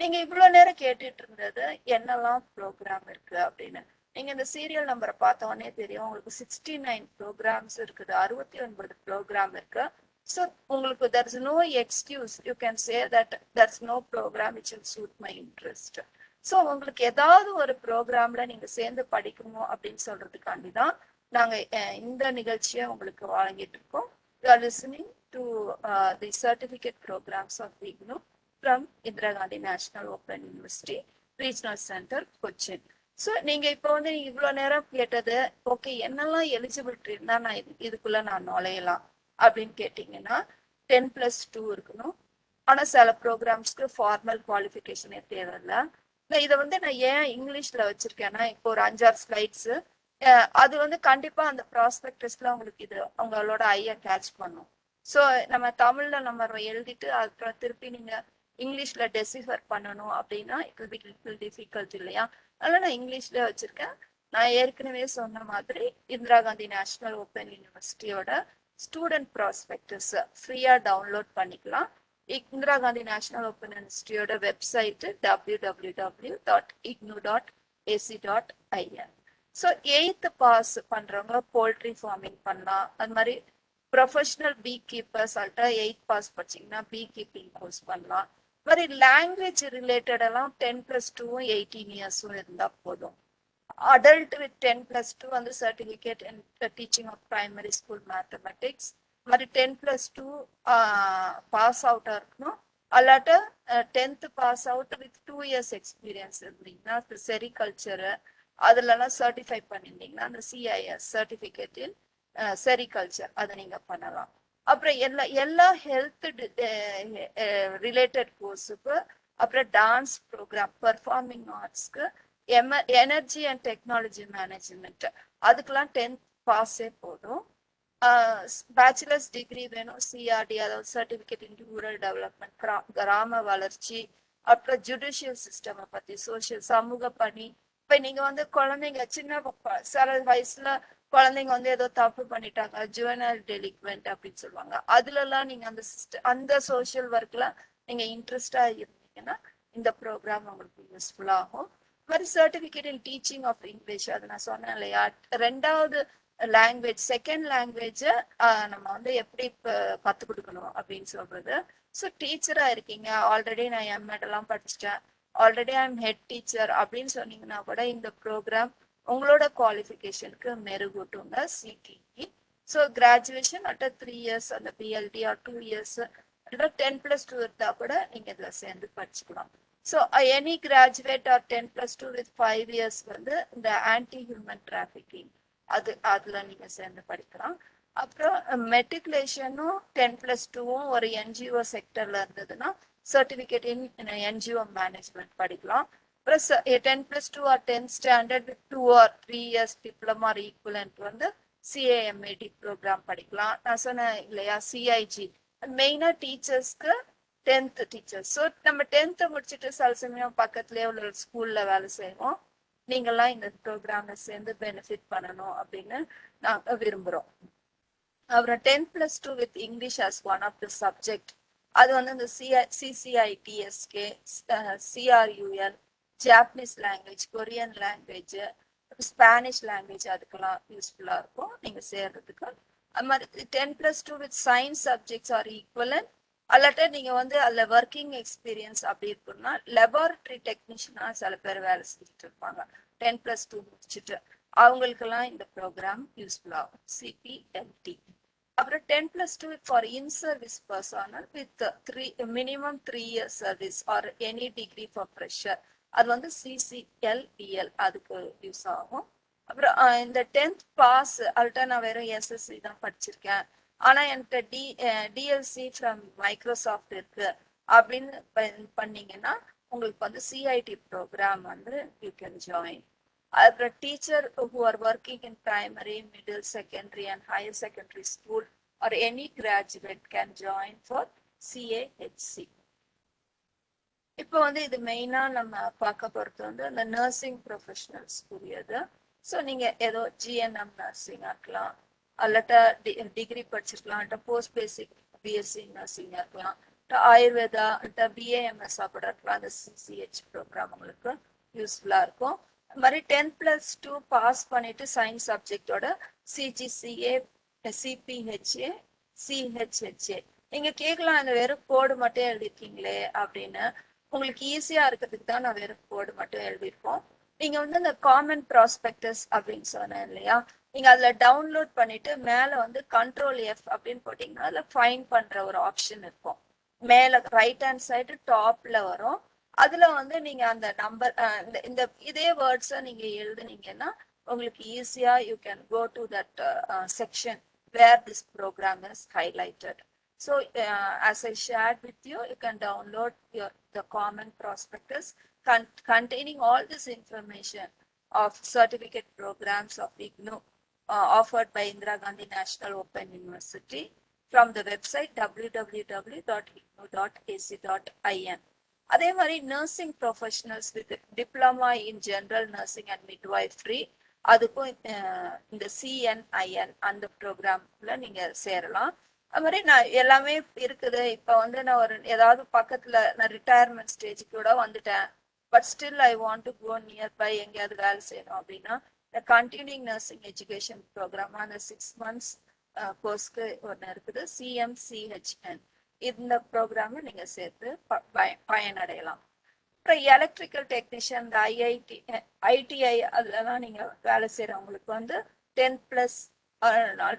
நீங்க இவ்வளவு நேரம் கேட்டுட்டு இருந்தது என்னெல்லாம் ப்ரோக்ராம் இருக்கு அப்படின்னு. நீங்க இந்த சீரியல் நம்பரை பார்த்த உடனே தெரியும் உங்களுக்கு சிக்ஸ்டி நைன் ப்ரோக்ராம்ஸ் இருக்குது அறுபத்தி ஒன்பது ப்ரோக்ராம் இருக்கு. ஸோ உங்களுக்கு there is no excuse you can say that there is no program which will suit my interest so உங்களுக்கு ஏதாவது ஒரு ப்ரோக்ராம்ல நீங்க சேர்ந்து படிக்கணும் அப்படின்னு சொல்றதுக்காண்டி தான் நாங்கள் இந்த நிகழ்ச்சியை உங்களுக்கு வழங்கிட்டு இருக்கோம். You are listening to the certificate programs of IGNU from Indira Gandhi National open university Regional centre Cochin so நீங்கள் இப்போ வந்து நீங்கள் இவ்வளோ நேரம் கேட்டது ஓகே என்னெல்லாம் எலிஜிபிலிட்டி இருந்தால் நான் இது இதுக்குள்ளே நான் நுழையலாம்? அப்படின்னு கேட்டிங்கன்னா டென் ப்ளஸ் டூ இருக்கணும். ஆனால் சில ப்ரோக்ராம்ஸ்க்கு ஃபார்மல் குவாலிஃபிகேஷனே தேவையில்லை. நான் இதை வந்து நான் ஏன் இங்கிலீஷில் வச்சுருக்கேன்னா இப்போ ஒரு அஞ்சாறு ஸ்லைட்ஸு அது வந்து கண்டிப்பாக அந்த ப்ராஸ்பெக்டஸில் உங்களுக்கு இது அவங்களோட ஐயை கேட்ச் பண்ணும். ஸோ நம்ம தமிழ்ல நம்ம எழுதிட்டு அப்புறம் திருப்பி நீங்க இங்கிலீஷ்ல டெசிஃபர் பண்ணணும் அப்படின்னா it will be little difficult இல்லையா? அதனால நான் இங்கிலீஷ்ல வச்சிருக்கேன். நான் ஏற்கனவே சொன்ன மாதிரி இந்திரா காந்தி நேஷனல் ஓப்பன் யூனிவர்சிட்டியோட ஸ்டூடெண்ட் ப்ராஸ்பெக்டஸ் ஃப்ரீயா டவுன்லோட் பண்ணிக்கலாம். Indira Gandhi national open யூனிவர்சிட்டியோட website W W W dot IGNOU dot AC dot IN so eighth pass பண்ணுறவங்க போல்ட்ரி ஃபார்மிங் பண்ணலாம். அது மாதிரி ப்ரொஃபஷ்னல் பீ கீப்பர்ஸ் ஆல்ட்டா எயிட் பாஸ் படிச்சீங்கன்னா பீ கீப்பிங் கோர்ஸ் பண்ணலாம் இது மாதிரி லாங்குவேஜ் ரிலேட்டடெல்லாம் டென் ப்ளஸ் டூவும் எயிட்டீன் இயர்ஸும் இருந்தால் போதும். Adult with ten plus two வந்து certificate teaching of primary school mathematics மாதிரி டென் ப்ளஸ் டூ பாஸ் அவுட்டாக இருக்கணும். அல்லாட்ட tenth pass out with two years experience இருந்தீங்கன்னா செரிகல்ச்சரு அதுலலாம் சர்டிஃபை பண்ணியிருந்தீங்கன்னா அந்த சிஐஎஸ் சர்டிஃபிகேட்டின் செரிகல்ச்சர் அதை நீங்கள் பண்ணலாம். அப்புறம் எல்லா எல்லா ஹெல்த் ரிலேட்டட் கோர்ஸுக்கு அப்புறம் டான்ஸ் ப்ரோக்ராம் பர்ஃபார்மிங் ஆர்ட்ஸ்க்கு எம எனர்ஜி அண்ட் டெக்னாலஜி மேனேஜ்மெண்ட் அதுக்கெல்லாம் டென்த் பாஸே போதும். பேச்சுலர்ஸ் டிகிரி வேணும் சிஆர்டி அதாவது சர்டிஃபிகேட் இன் ரூரல் டெவலப்மெண்ட் கிராம வளர்ச்சி அப்புறம் ஜுடிஷியல் சிஸ்டம் பற்றி சோசியல் சமூக பணி. இப்போ நீங்கள் வந்து குழந்தைங்க சின்ன ப- சில வயசில் குழந்தைங்க வந்து ஏதோ தப்பு பண்ணிட்டாங்க ஜுவனல் டெலிக்வெண்ட் அப்படின்னு சொல்லுவாங்க. அதுலலாம் நீங்க அந்த சிஸ்டம் அந்த சோஷியல் ஒர்க்ல நீங்க இன்ட்ரெஸ்டா இருந்தீங்கன்னா இந்த ப்ரோக்ராம் உங்களுக்கு யூஸ்ஃபுல் ஆகும். இது மாதிரி certificate in teaching of English அது நான் சொன்னேன் இல்லையா? ரெண்டாவது லாங்குவேஜ் செகண்ட் லாங்குவேஜ் நம்ம வந்து எப்படி ப- கொடுக்கணும் அப்படின்னு சொல்றது. ஸோ டீச்சரா இருக்கீங்க. ஆல்ரெடி நான் எம்எட் எல்லாம் படிச்சிட்டேன். Already I am head teacher அப்படின்னு சொன்னீங்கன்னா கூட இந்த ப்ரோக்ராம் உங்களோட குவாலிஃபிகேஷனுக்கு மெருகூட்டுங்க சிடிஇ ஸோ கிராஜுவேஷன் அட்ட த்ரீ இயர்ஸ் அந்த BLT or two years ten plus two இருந்தால் கூட நீங்கள் இதில் சேர்ந்து படிச்சுக்கலாம். So any graduate or ten plus two with five years வந்து இந்த ஆன்டி ஹியூமன் டிராஃபிக்கிங் அது அதில் நீங்கள் சேர்ந்து படிக்கலாம். அப்புறம் மெட்ரிகுலேஷனும் டென் ப்ளஸ் டூவும் ஒரு என்ஜிஓ செக்டரில் இருந்ததுன்னா சர்டிஃபிகேட் இன் என்ஜிஓ மேனேஜ்மெண்ட் படிக்கலாம். அப்புறம் ten plus two or tenth standard with two or three years diploma or வந்து சிஏஎம்ஏடி ப்ரோக்ராம் படிக்கலாம். நான் சொன்னேன் இல்லையா சிஐஜி மெயினாக டீச்சர்ஸ்க்கு டென்த் டீச்சர்ஸ் ஸோ நம்ம டென்த்து முடிச்சுட்டு சில சமயம் பக்கத்துலேயே உள்ள ஸ்கூலில் வேலை செய்வோம். நீங்கள்லாம் இந்த ப்ரோக்ராமை சேர்ந்து பெனிஃபிட் பண்ணணும் அப்படின்னு நாங்கள் விரும்புகிறோம் அப்புறம் tenth plus two with English as one of the subject அது வந்து இந்த CI CCITSK CRUL Japanese language Korean language Spanish language அதுக்கெல்லாம் யூஸ்ஃபுல்லாக இருக்கும். நீங்கள் சேர்றதுக்கு. அது மாதிரி ten plus two with science subjects or equivalent அல்லாட்ட நீங்கள் வந்து அதில் ஒர்க்கிங் எக்ஸ்பீரியன்ஸ் அப்படி இருக்குன்னா லெபார்ட்ரி டெக்னீஷியனாக சில பேர் வேலை செஞ்சுட்டு இருப்பாங்க. டென் ப்ளஸ் டூ முடிச்சுட்டு அவங்களுக்கெல்லாம் இந்த ப்ரோக்ராம் யூஸ்ஃபுல்லாகும் சிபிஎல்டி அப்புறம் ten plus two for in service personnel with three minimum three years service or any degree for fresher அது வந்து சிசிஎல்பிஎல் அதுக்கு யூஸ் ஆகும். அப்புறம் இந்த டென்த் பாஸ் அல்ட்டா நான் வெறும் எஸ்எஸ்சி தான் படிச்சிருக்கேன். ஆனால் என்கிட்ட டி டிஎல்சி ஃப்ரம் மைக்ரோசாஃப்ட் இருக்கு. அப்படின்னு ப- பண்ணீங்கன்னா உங்களுக்கு வந்து சிஐடி ப்ரோக்ராம் வந்து யூ கேன் ஜாயின் அப்புறம் teacher who are working in primary middle secondary and higher secondary school or any graduate can join for CAHC இப்போ வந்து இது மெயினாக நம்ம பார்க்க போகிறது வந்து அந்த நர்சிங் ப்ரொஃபஷனல்ஸ் உரியது ஸோ நீங்கள் ஏதோ ஜிஎன்எம் நர்சிங் ஆக்கலாம் அல்லட்டா டிகிரி படிச்சிருக்கலாம் போஸ்ட் பேசிக் பிஎஸ்சி நர்சிங் இருக்கலாம் ஆயுர்வேதா அல்லட்டா பிஏஎம்எஸ் கூட இருக்கலாம் அந்த சிசிஹெச் ப்ரோக்ராம் உங்களுக்கு யூஸ்ஃபுல்லாக இருக்கும். அது மாதிரி டென்த் ப்ளஸ் டூ பாஸ் பண்ணிட்டு சயின்ஸ் சப்ஜெக்டோட சிஜிசிஏ சிபிஹெச்ஏ சிஹெச்ஹெச்ஏ நீங்கள் கேட்கலாம் இந்த வெறும் கோடு மட்டும் எழுதிருக்கீங்களே அப்படின்னு. உங்களுக்கு ஈஸியாக இருக்கிறதுக்கு தான் நான் வெறும் கோடு மட்டும் எழுதியிருக்கோம். நீங்கள் வந்து இந்த காமன் ப்ராஸ்பெக்டஸ் அப்படின்னு சொன்னேன் இல்லையா? நீங்கள் அதில் டவுன்லோட் பண்ணிட்டு மேலே வந்து கண்ட்ரோல் எஃப் அப்படின்னு போட்டிங்கன்னா அதில் ஃபைன் பண்ணுற ஒரு ஆப்ஷன் இருக்கும். மேலே ரைட் ஹேண்ட் சைடு டாப்பில் வரும். அதில் வந்து நீங்கள் அந்த நம்பர் இந்த இதே வேர்ட்ஸை நீங்கள் எழுதுனீங்கன்னா உங்களுக்கு ஈஸியாக you can go to that section where this program is highlighted So uh, as I shared with you, you can download your the common prospectus con- containing all this information of certificate programs of IGNU uh, offered by Indira Gandhi National Open University from the website www.ignu.ac.in. அதே மாதிரி nursing professionals with diploma in general nursing and midwifery அதுக்கும் அஹ், இந்த சிஎன்ஐஎன் அந்த ப்ரோக்ராம்ல நீங்க சேரலாம் அது மாதிரி நான் எல்லாமே இருக்குது. இப்போ வந்து நான் ஒரு ஏதாவது பக்கத்தில் நான் ரிட்டையர்மெண்ட் ஸ்டேஜுக்கு கூட வந்துட்டேன். But still I want to go nearby எங்கேயாவது வேலை செய்யணும் அப்படின்னா இந்த கண்டினியூங் நர்சிங் எஜுகேஷன் ப்ரோக்ராம் அந்த சிக்ஸ் மந்த்ஸ் கோர்ஸ்க்கு ஒன்று இருக்குது. சிஎம்சிஹெச்என் இந்த ப்ரோக்ராம் நீங்கள் சேர்த்து ப- பயனடையலாம். அப்புறம் எலக்ட்ரிக்கல் டெக்னீஷியன் இந்த ஐஐடி ஐடிஐ அதுலலாம் நீங்கள் வேலை செய்கிறவங்களுக்கு வந்து டென் ப்ளஸ்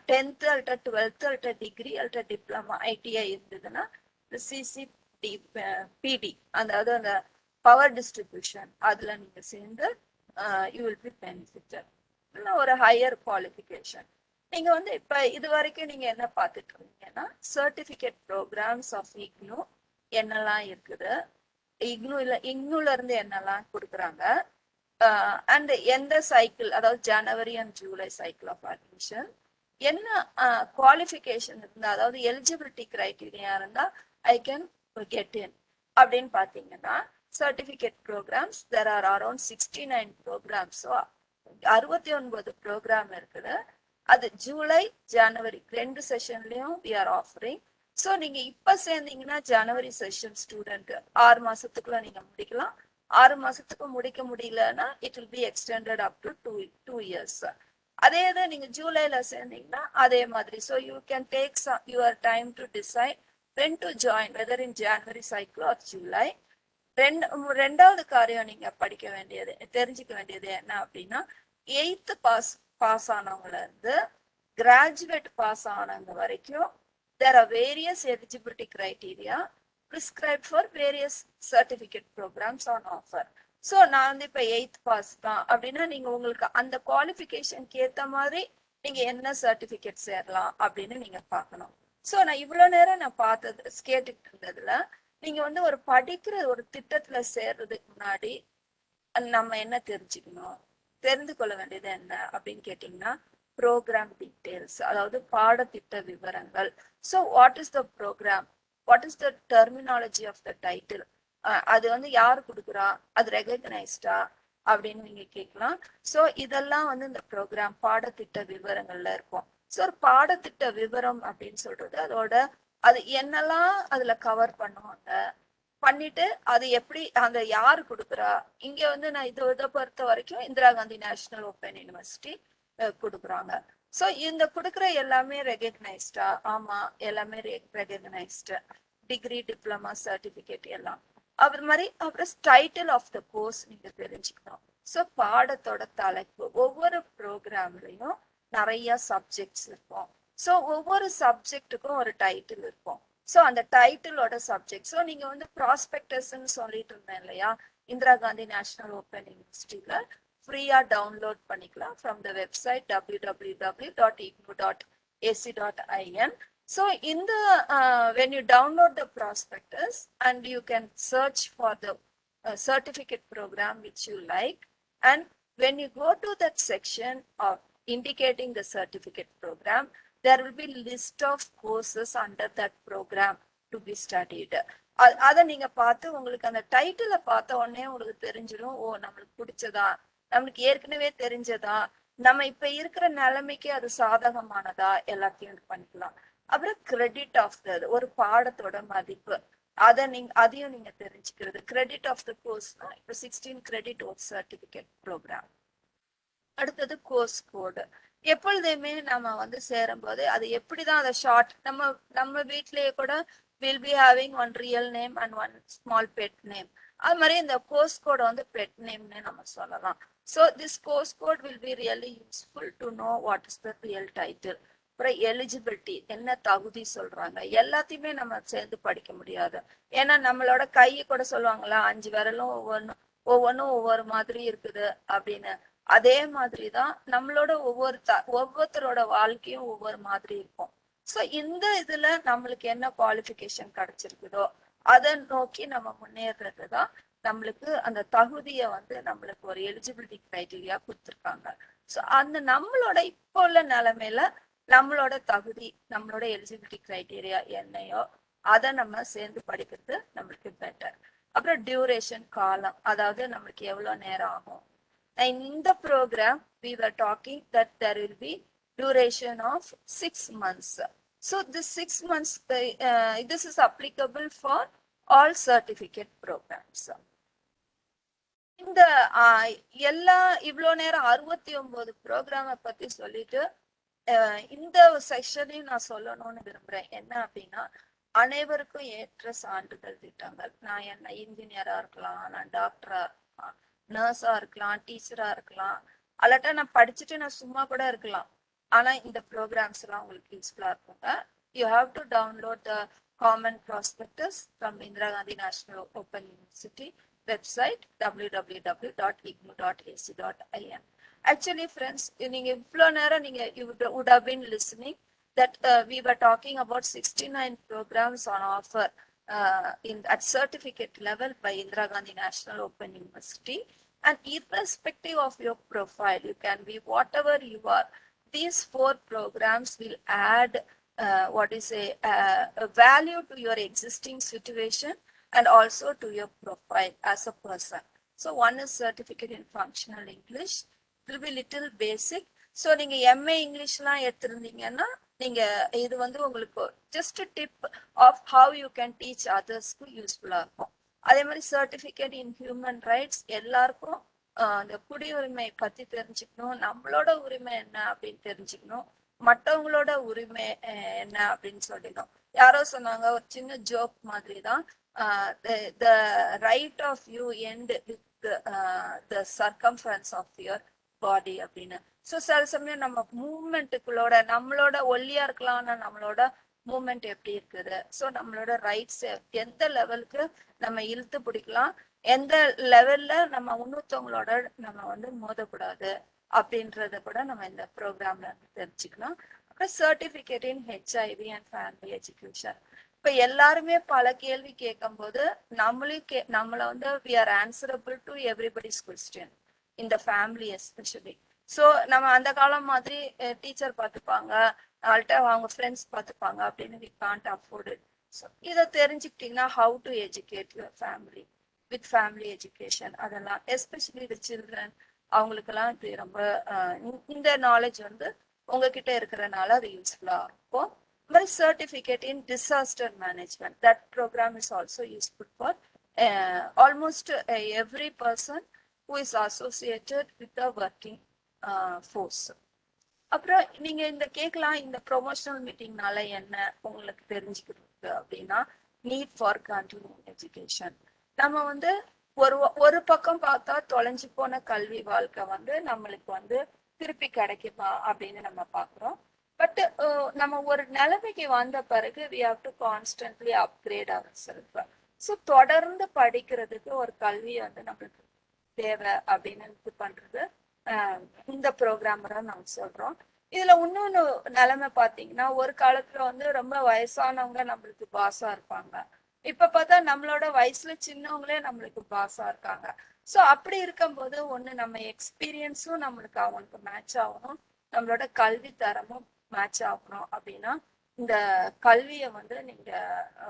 டென்த்து அல்ட்ரா டுவெல்த்து அல்ட்ரா டிகிரி அல்ட்ரா டிப்ளமா ஐடிஐ இருந்ததுன்னா இந்த சிசி டி பிடி அதாவது அந்த பவர் டிஸ்ட்ரிபியூஷன் அதில் நீங்கள் சேர்ந்து யூ வில் பி இல்லை ஒரு ஹையர் குவாலிஃபிகேஷன் நீங்கள் வந்து இப்போ இது வரைக்கும் நீங்கள் என்ன பார்த்துட்டு இருந்தீங்கன்னா சர்டிஃபிகேட் ப்ரோக்ராம்ஸ் ஆஃப் இக்னு என்னெல்லாம் இருக்குது? இக்னு இல்லை இக்னுலேருந்து என்னெல்லாம் கொடுக்குறாங்க? Uh, அண்ட் எந்த சைக்கிள் அதாவது January and July cycle of admission என்ன uh, குவாலிஃபிகேஷன் இருந்தால் அதாவது எலிஜிபிலிட்டி கிரைட்டீரியா இருந்தால் ஐ கேன் கெட் இன் அப்படின்னு பார்த்தீங்கன்னா certificate programs there are around sixty nine programs so அறுபத்தி ஒன்பது ப்ரோக்ராம் இருக்குது. அது ஜூலை ஜனவரி ரெண்டு செஷன்லையும் வி ஆர் ஆஃபரிங் ஸோ நீங்கள் இப்போ சேர்ந்தீங்கன்னா ஜனவரி செஷன் ஸ்டூடெண்ட் ஆறு மாதத்துக்குள்ள நீங்கள் முடிக்கலாம். ஆறு மாசத்துக்கு முடிக்க முடியலன்னா it will be extended up to two two years அதே இது நீங்க ஜூலைல சேர்ந்தீங்கன்னா அதே மாதிரி. So you can take your time to decide when to join whether in January cycle or July ரெண்டு ரெண்டாவது காரியம் நீங்க படிக்க வேண்டியது தெரிஞ்சுக்க வேண்டியது என்ன அப்படின்னா எயித்து பாஸ் பாஸ் ஆனவங்கள இருந்து கிராஜுவேட் பாஸ் ஆனவங்க வரைக்கும் there are various eligibility criteria prescribed for various certificate programs on offer. So நான் வந்து இப்போ எயித் பாஸ் தான். அப்படின்னா நீங்கள் உங்களுக்கு அந்த குவாலிஃபிகேஷனுக்கு ஏற்ற மாதிரி நீங்கள் என்ன சர்டிஃபிகேட் சேரலாம் அப்படின்னு நீங்கள் பார்க்கணும். ஸோ நான் இவ்வளோ நேரம் நான் பார்த்தது கேட்டுக்கிட்டு இருந்ததுல நீங்கள் வந்து ஒரு படிக்கிற ஒரு திட்டத்தில் சேர்றதுக்கு முன்னாடி நம்ம என்ன தெரிஞ்சுக்கணும்? தெரிந்து கொள்ள வேண்டியது என்ன? அப்படின்னு கேட்டிங்கன்னா ப்ரோக்ராம் டீட்டெயில்ஸ் அதாவது பாடத்திட்ட விவரங்கள். So what is the program what is the terminology of the title அது வந்து யார் கொடுக்குறா? அது ரெகக்னைஸ்டா அப்படின்னு நீங்க கேட்கலாம். ஸோ இதெல்லாம் வந்து இந்த ப்ரோக்ராம் பாடத்திட்ட விவரங்கள்ல இருக்கும். ஸோ ஒரு பாடத்திட்ட விவரம் அப்படின்னு சொல்றது அதோட அது என்னெல்லாம் அதுல கவர் பண்ணுவாங்க? பண்ணிட்டு அது எப்படி அந்த யாரு கொடுக்குறா? இங்க வந்து நான் இதை இதை பொறுத்த வரைக்கும் Indira Gandhi national open university கொடுக்குறாங்க. ஸோ இந்த கொடுக்குற எல்லாமே ரெகக்னைஸ்டா ஆமா எல்லாமே ரெகக்னைஸ்டு டிகிரி டிப்ளமா சர்டிஃபிகேட் எல்லாம். அது மாதிரி அப்புறம் டைட்டில் ஆஃப் த கோர்ஸ் நீங்க தெரிஞ்சுக்கணும். ஸோ பாடத்தோட தலைப்பு. ஒவ்வொரு ப்ரோக்ராம்லையும் நிறைய சப்ஜெக்ட்ஸ் இருக்கும். ஸோ ஒவ்வொரு சப்ஜெக்ட்டுக்கும் ஒரு டைட்டில் இருக்கும். ஸோ அந்த டைட்டிலோட சப்ஜெக்ட் ஸோ நீங்கள் வந்து ப்ராஸ்பெக்டர்ஸ்ன்னு சொல்லிட்டு இருந்தேன் இல்லையா? இந்திரா காந்தி நேஷனல் ஓப்பன் யூனிவர்சிட்டியில ஃப்ரீயா டவுன்லோட் பண்ணிக்கலாம் from the website W W W dot IGNOU dot AC dot IN So in the uh, when you download the prospectus and you can search for the uh, certificate program which you like and when you go to that section of indicating the certificate program there will be list of courses under that program to be studied அ- அத நீங்க பார்த்து உங்களுக்கு அந்த டைட்டில பார்த்த உடனே உங்களுக்கு தெரிஞ்சிடும் ஓ நம்மளுக்கு பிடிச்சதா நம்மளுக்கு ஏற்கனவே தெரிஞ்சதா? நம்ம இப்ப இருக்கிற நிலைமைக்கு அது சாதகமானதா? எல்லாத்தையும் இது பண்ணிக்கலாம். அப்புறம் கிரெடிட் ஆஃப் த ஒரு பாடத்தோட மதிப்பு. அதை நீங்க அதையும் நீங்க தெரிஞ்சுக்கிறது. கிரெடிட் ஆஃப் த கோர்ஸ்னா இப்போ சிக்ஸ்டீன் கிரெடிட் ஒரு சர்டிபிகேட் ப்ரோக்ராம் அடுத்தது கோர்ஸ் கோடு எப்பொழுதுமே நம்ம வந்து சேரும்போது அது எப்படிதான் அதை ஷார்ட் நம்ம நம்ம வீட்லயே கூட will be having one real name and one small pet name அது மாதிரி இந்த கோர்ஸ் கோடை வந்து பெட் நேம்னு நம்ம சொல்லலாம். So this course code will be really useful to know what is the real title அப்புறம் எலிஜிபிலிட்டி என்ன தகுதி சொல்றாங்க. எல்லாத்தையுமே நம்ம சேர்ந்து படிக்க முடியாது. ஏன்னா நம்மளோட கை கூட சொல்லுவாங்களா அஞ்சு விரலும் ஒவ்வொன்றும் ஒவ்வொன்றும் ஒவ்வொரு மாதிரி இருக்குது அப்படின்னு. அதே மாதிரி தான் நம்மளோட ஒவ்வொரு த ஒவ்வொருத்தரோட வாழ்க்கையும் ஒவ்வொரு மாதிரி இருக்கும். ஸோ இந்த இதுல நம்மளுக்கு என்ன குவாலிஃபிகேஷன் கிடைச்சிருக்குதோ அதை நோக்கி நம்ம முன்னேறது தான் நம்மளுக்கு அந்த தகுதியை வந்து நம்மளுக்கு ஒரு எலிஜிபிலிட்டி கிரைட்டீரியா கொடுத்துருக்காங்க. ஸோ அந்த நம்மளோட இப்போ உள்ள நிலைமையில நம்மளோட தகுதி நம்மளோட எலிஜிபிலிட்டி கிரைட்டீரியா என்னையோ அதை நம்ம சேர்ந்து படிக்கிறது நம்மளுக்கு பெட்டர் அப்புறம் டியூரேஷன் காலம் அதாவது நம்மளுக்கு எவ்வளோ நேரம் ஆகும். இந்த program we were talking that there will be duration of six months. So this six months is uh, this is applicable for all certificate programs. இந்த எல்லா இவ்வளோ நேரம் அறுபத்தி ஒன்பது ப்ரோக்ராமை பத்தி சொல்லிட்டு இந்த செக்ஷனையும் நான் சொல்லணும்னு விரும்புறேன். என்ன அப்படின்னா அனைவருக்கும் ஏற்ற சான்றிதழ் திட்டங்கள். நான் என்ன இன்ஜினியரா இருக்கலாம் நான் டாக்டரா இருக்கலாம் நர்ஸா இருக்கலாம் டீச்சரா இருக்கலாம். அல்லாட்டா நான் படிச்சுட்டு நான் சும்மா கூட இருக்கலாம். ஆனா இந்த ப்ரோக்ராம்ஸ் எல்லாம் உங்களுக்கு யூஸ்ஃபுல்லா இருக்குங்க. You have to download the common prospectus from Indira Gandhi national open university Website W W W dot IGNU dot AC dot IN actually friends நீங்க இவ்வளோ நேரம் நீங்க you would have been listening that uh, we were talking about 69 programs on offer uh, in at certificate level by Indira Gandhi National Open University. And irrespective of your profile, you can be whatever you are. These four programs will add uh, what is a, uh, a value to your existing situation And also to your profile as a person. So one is certificate in functional English. It will be little basic. So நீங்க MA இங்கிலீஷ்லாம் எடுத்திருந்தீங்கன்னா நீங்க இது வந்து உங்களுக்கு just tip of how you can teach அதர்ஸ்க்கு யூஸ்ஃபுல்லாக இருக்கும் அதே மாதிரி சர்டிபிகேட் இன் ஹியூமன் ரைட்ஸ் எல்லாருக்கும் அந்த குடியுரிமை பத்தி தெரிஞ்சுக்கணும் நம்மளோட உரிமை என்ன அப்படின்னு தெரிஞ்சுக்கணும் மற்றவங்களோட உரிமை என்ன அப்படின்னு சொல்லிடும் யாரோ சொன்னாங்க ஒரு சின்ன ஜோக் மாதிரி தான் the right of you end with the circumference of your body அப்படின்னு. ஸோ சில சமயம் நம்ம மூமெண்ட்டுக்குள்ளோட நம்மளோட ஒல்லியா இருக்கலாம் நம்மளோட மூமெண்ட் எப்படி இருக்குது? ஸோ நம்மளோட ரைட்ஸ் எந்த லெவலுக்கு நம்ம இழுத்து பிடிக்கலாம்? எந்த லெவல்ல நம்ம இன்னொருத்தவங்களோட நம்ம வந்து மோதக்கூடாது? அப்படின்றத கூட நம்ம இந்த ப்ரோக்ராம்ல தெரிஞ்சுக்கலாம் அப்புறம் certificate in HIV and family education இப்ப எல்லாருமே பல கேள்வி கேட்கும்போது நம்மளையும் கே நம்மள வந்து we are answerable to everybody's question இந்த ஃபேமிலி எஸ்பெஷலி ஸோ நம்ம அந்த காலம் மாதிரி டீச்சர் பார்த்துப்பாங்க அவள்கிட்ட அவங்க ஃப்ரெண்ட்ஸ் பார்த்துப்பாங்க அப்படின்னு வி காண்ட் அஃபோர்டு ஸோ இதை தெரிஞ்சுக்கிட்டீங்கன்னா how to educate your family with family education அதெல்லாம் எஸ்பெஷலி த சில்ட்ரன் அவங்களுக்கெல்லாம் இது ரொம்ப இந்த- இந்த நாலேஜ் வந்து உங்ககிட்ட இருக்கிறனால அது யூஸ்ஃபுல்லாக இருக்கும். My certificate in certificate in disaster management that program is also uh, for almost every person who is associated with the working uh, force. அப்புறம் நீங்க இந்த கேட்கலாம் இந்த ப்ரொமோஷனல் மீட்டிங்னால என்ன உங்களுக்கு தெரிஞ்சுக்கிறது அப்படின்னா நீட் ஃபார் கண்டினியூ எஜுகேஷன் நம்ம வந்து ஒரு ஒரு பக்கம் பார்த்தா தொலைஞ்சு போன கல்வி வாழ்க்கை வந்து நம்மளுக்கு வந்து திருப்பி கிடைக்குமா அப்படின்னு நம்ம பார்க்குறோம். பட் uh, நம்ம ஒரு நிலைமைக்கு வந்த பிறகு we have to constantly upgrade our self so தொடர்ந்து படிக்கிறதுக்கு ஒரு கல்வி வந்து நம்மளுக்கு தேவை அப்படின்னு இது பண்றது. ஆஹ் இந்த ப்ரோக்ராமரை நாங்க சொல்றோம். இதுல இன்னொன்னு நிலைமை பாத்தீங்கன்னா ஒரு காலத்துல வந்து ரொம்ப வயசானவங்க நம்மளுக்கு பாஸா இருப்பாங்க. இப்ப பார்த்தா நம்மளோட வயசுல சின்னவங்களே நம்மளுக்கு பாஸா இருக்காங்க. ஸோ அப்படி இருக்கும்போது ஒன்று நம்ம எக்ஸ்பீரியன்ஸும் நம்மளுக்கு அவங்களுக்கு மேட்ச் ஆகணும். நம்மளோட கல்வி தரமும் மேட்ச் ஆகணும் அப்படின்னா இந்த கல்வியை வந்து நீங்க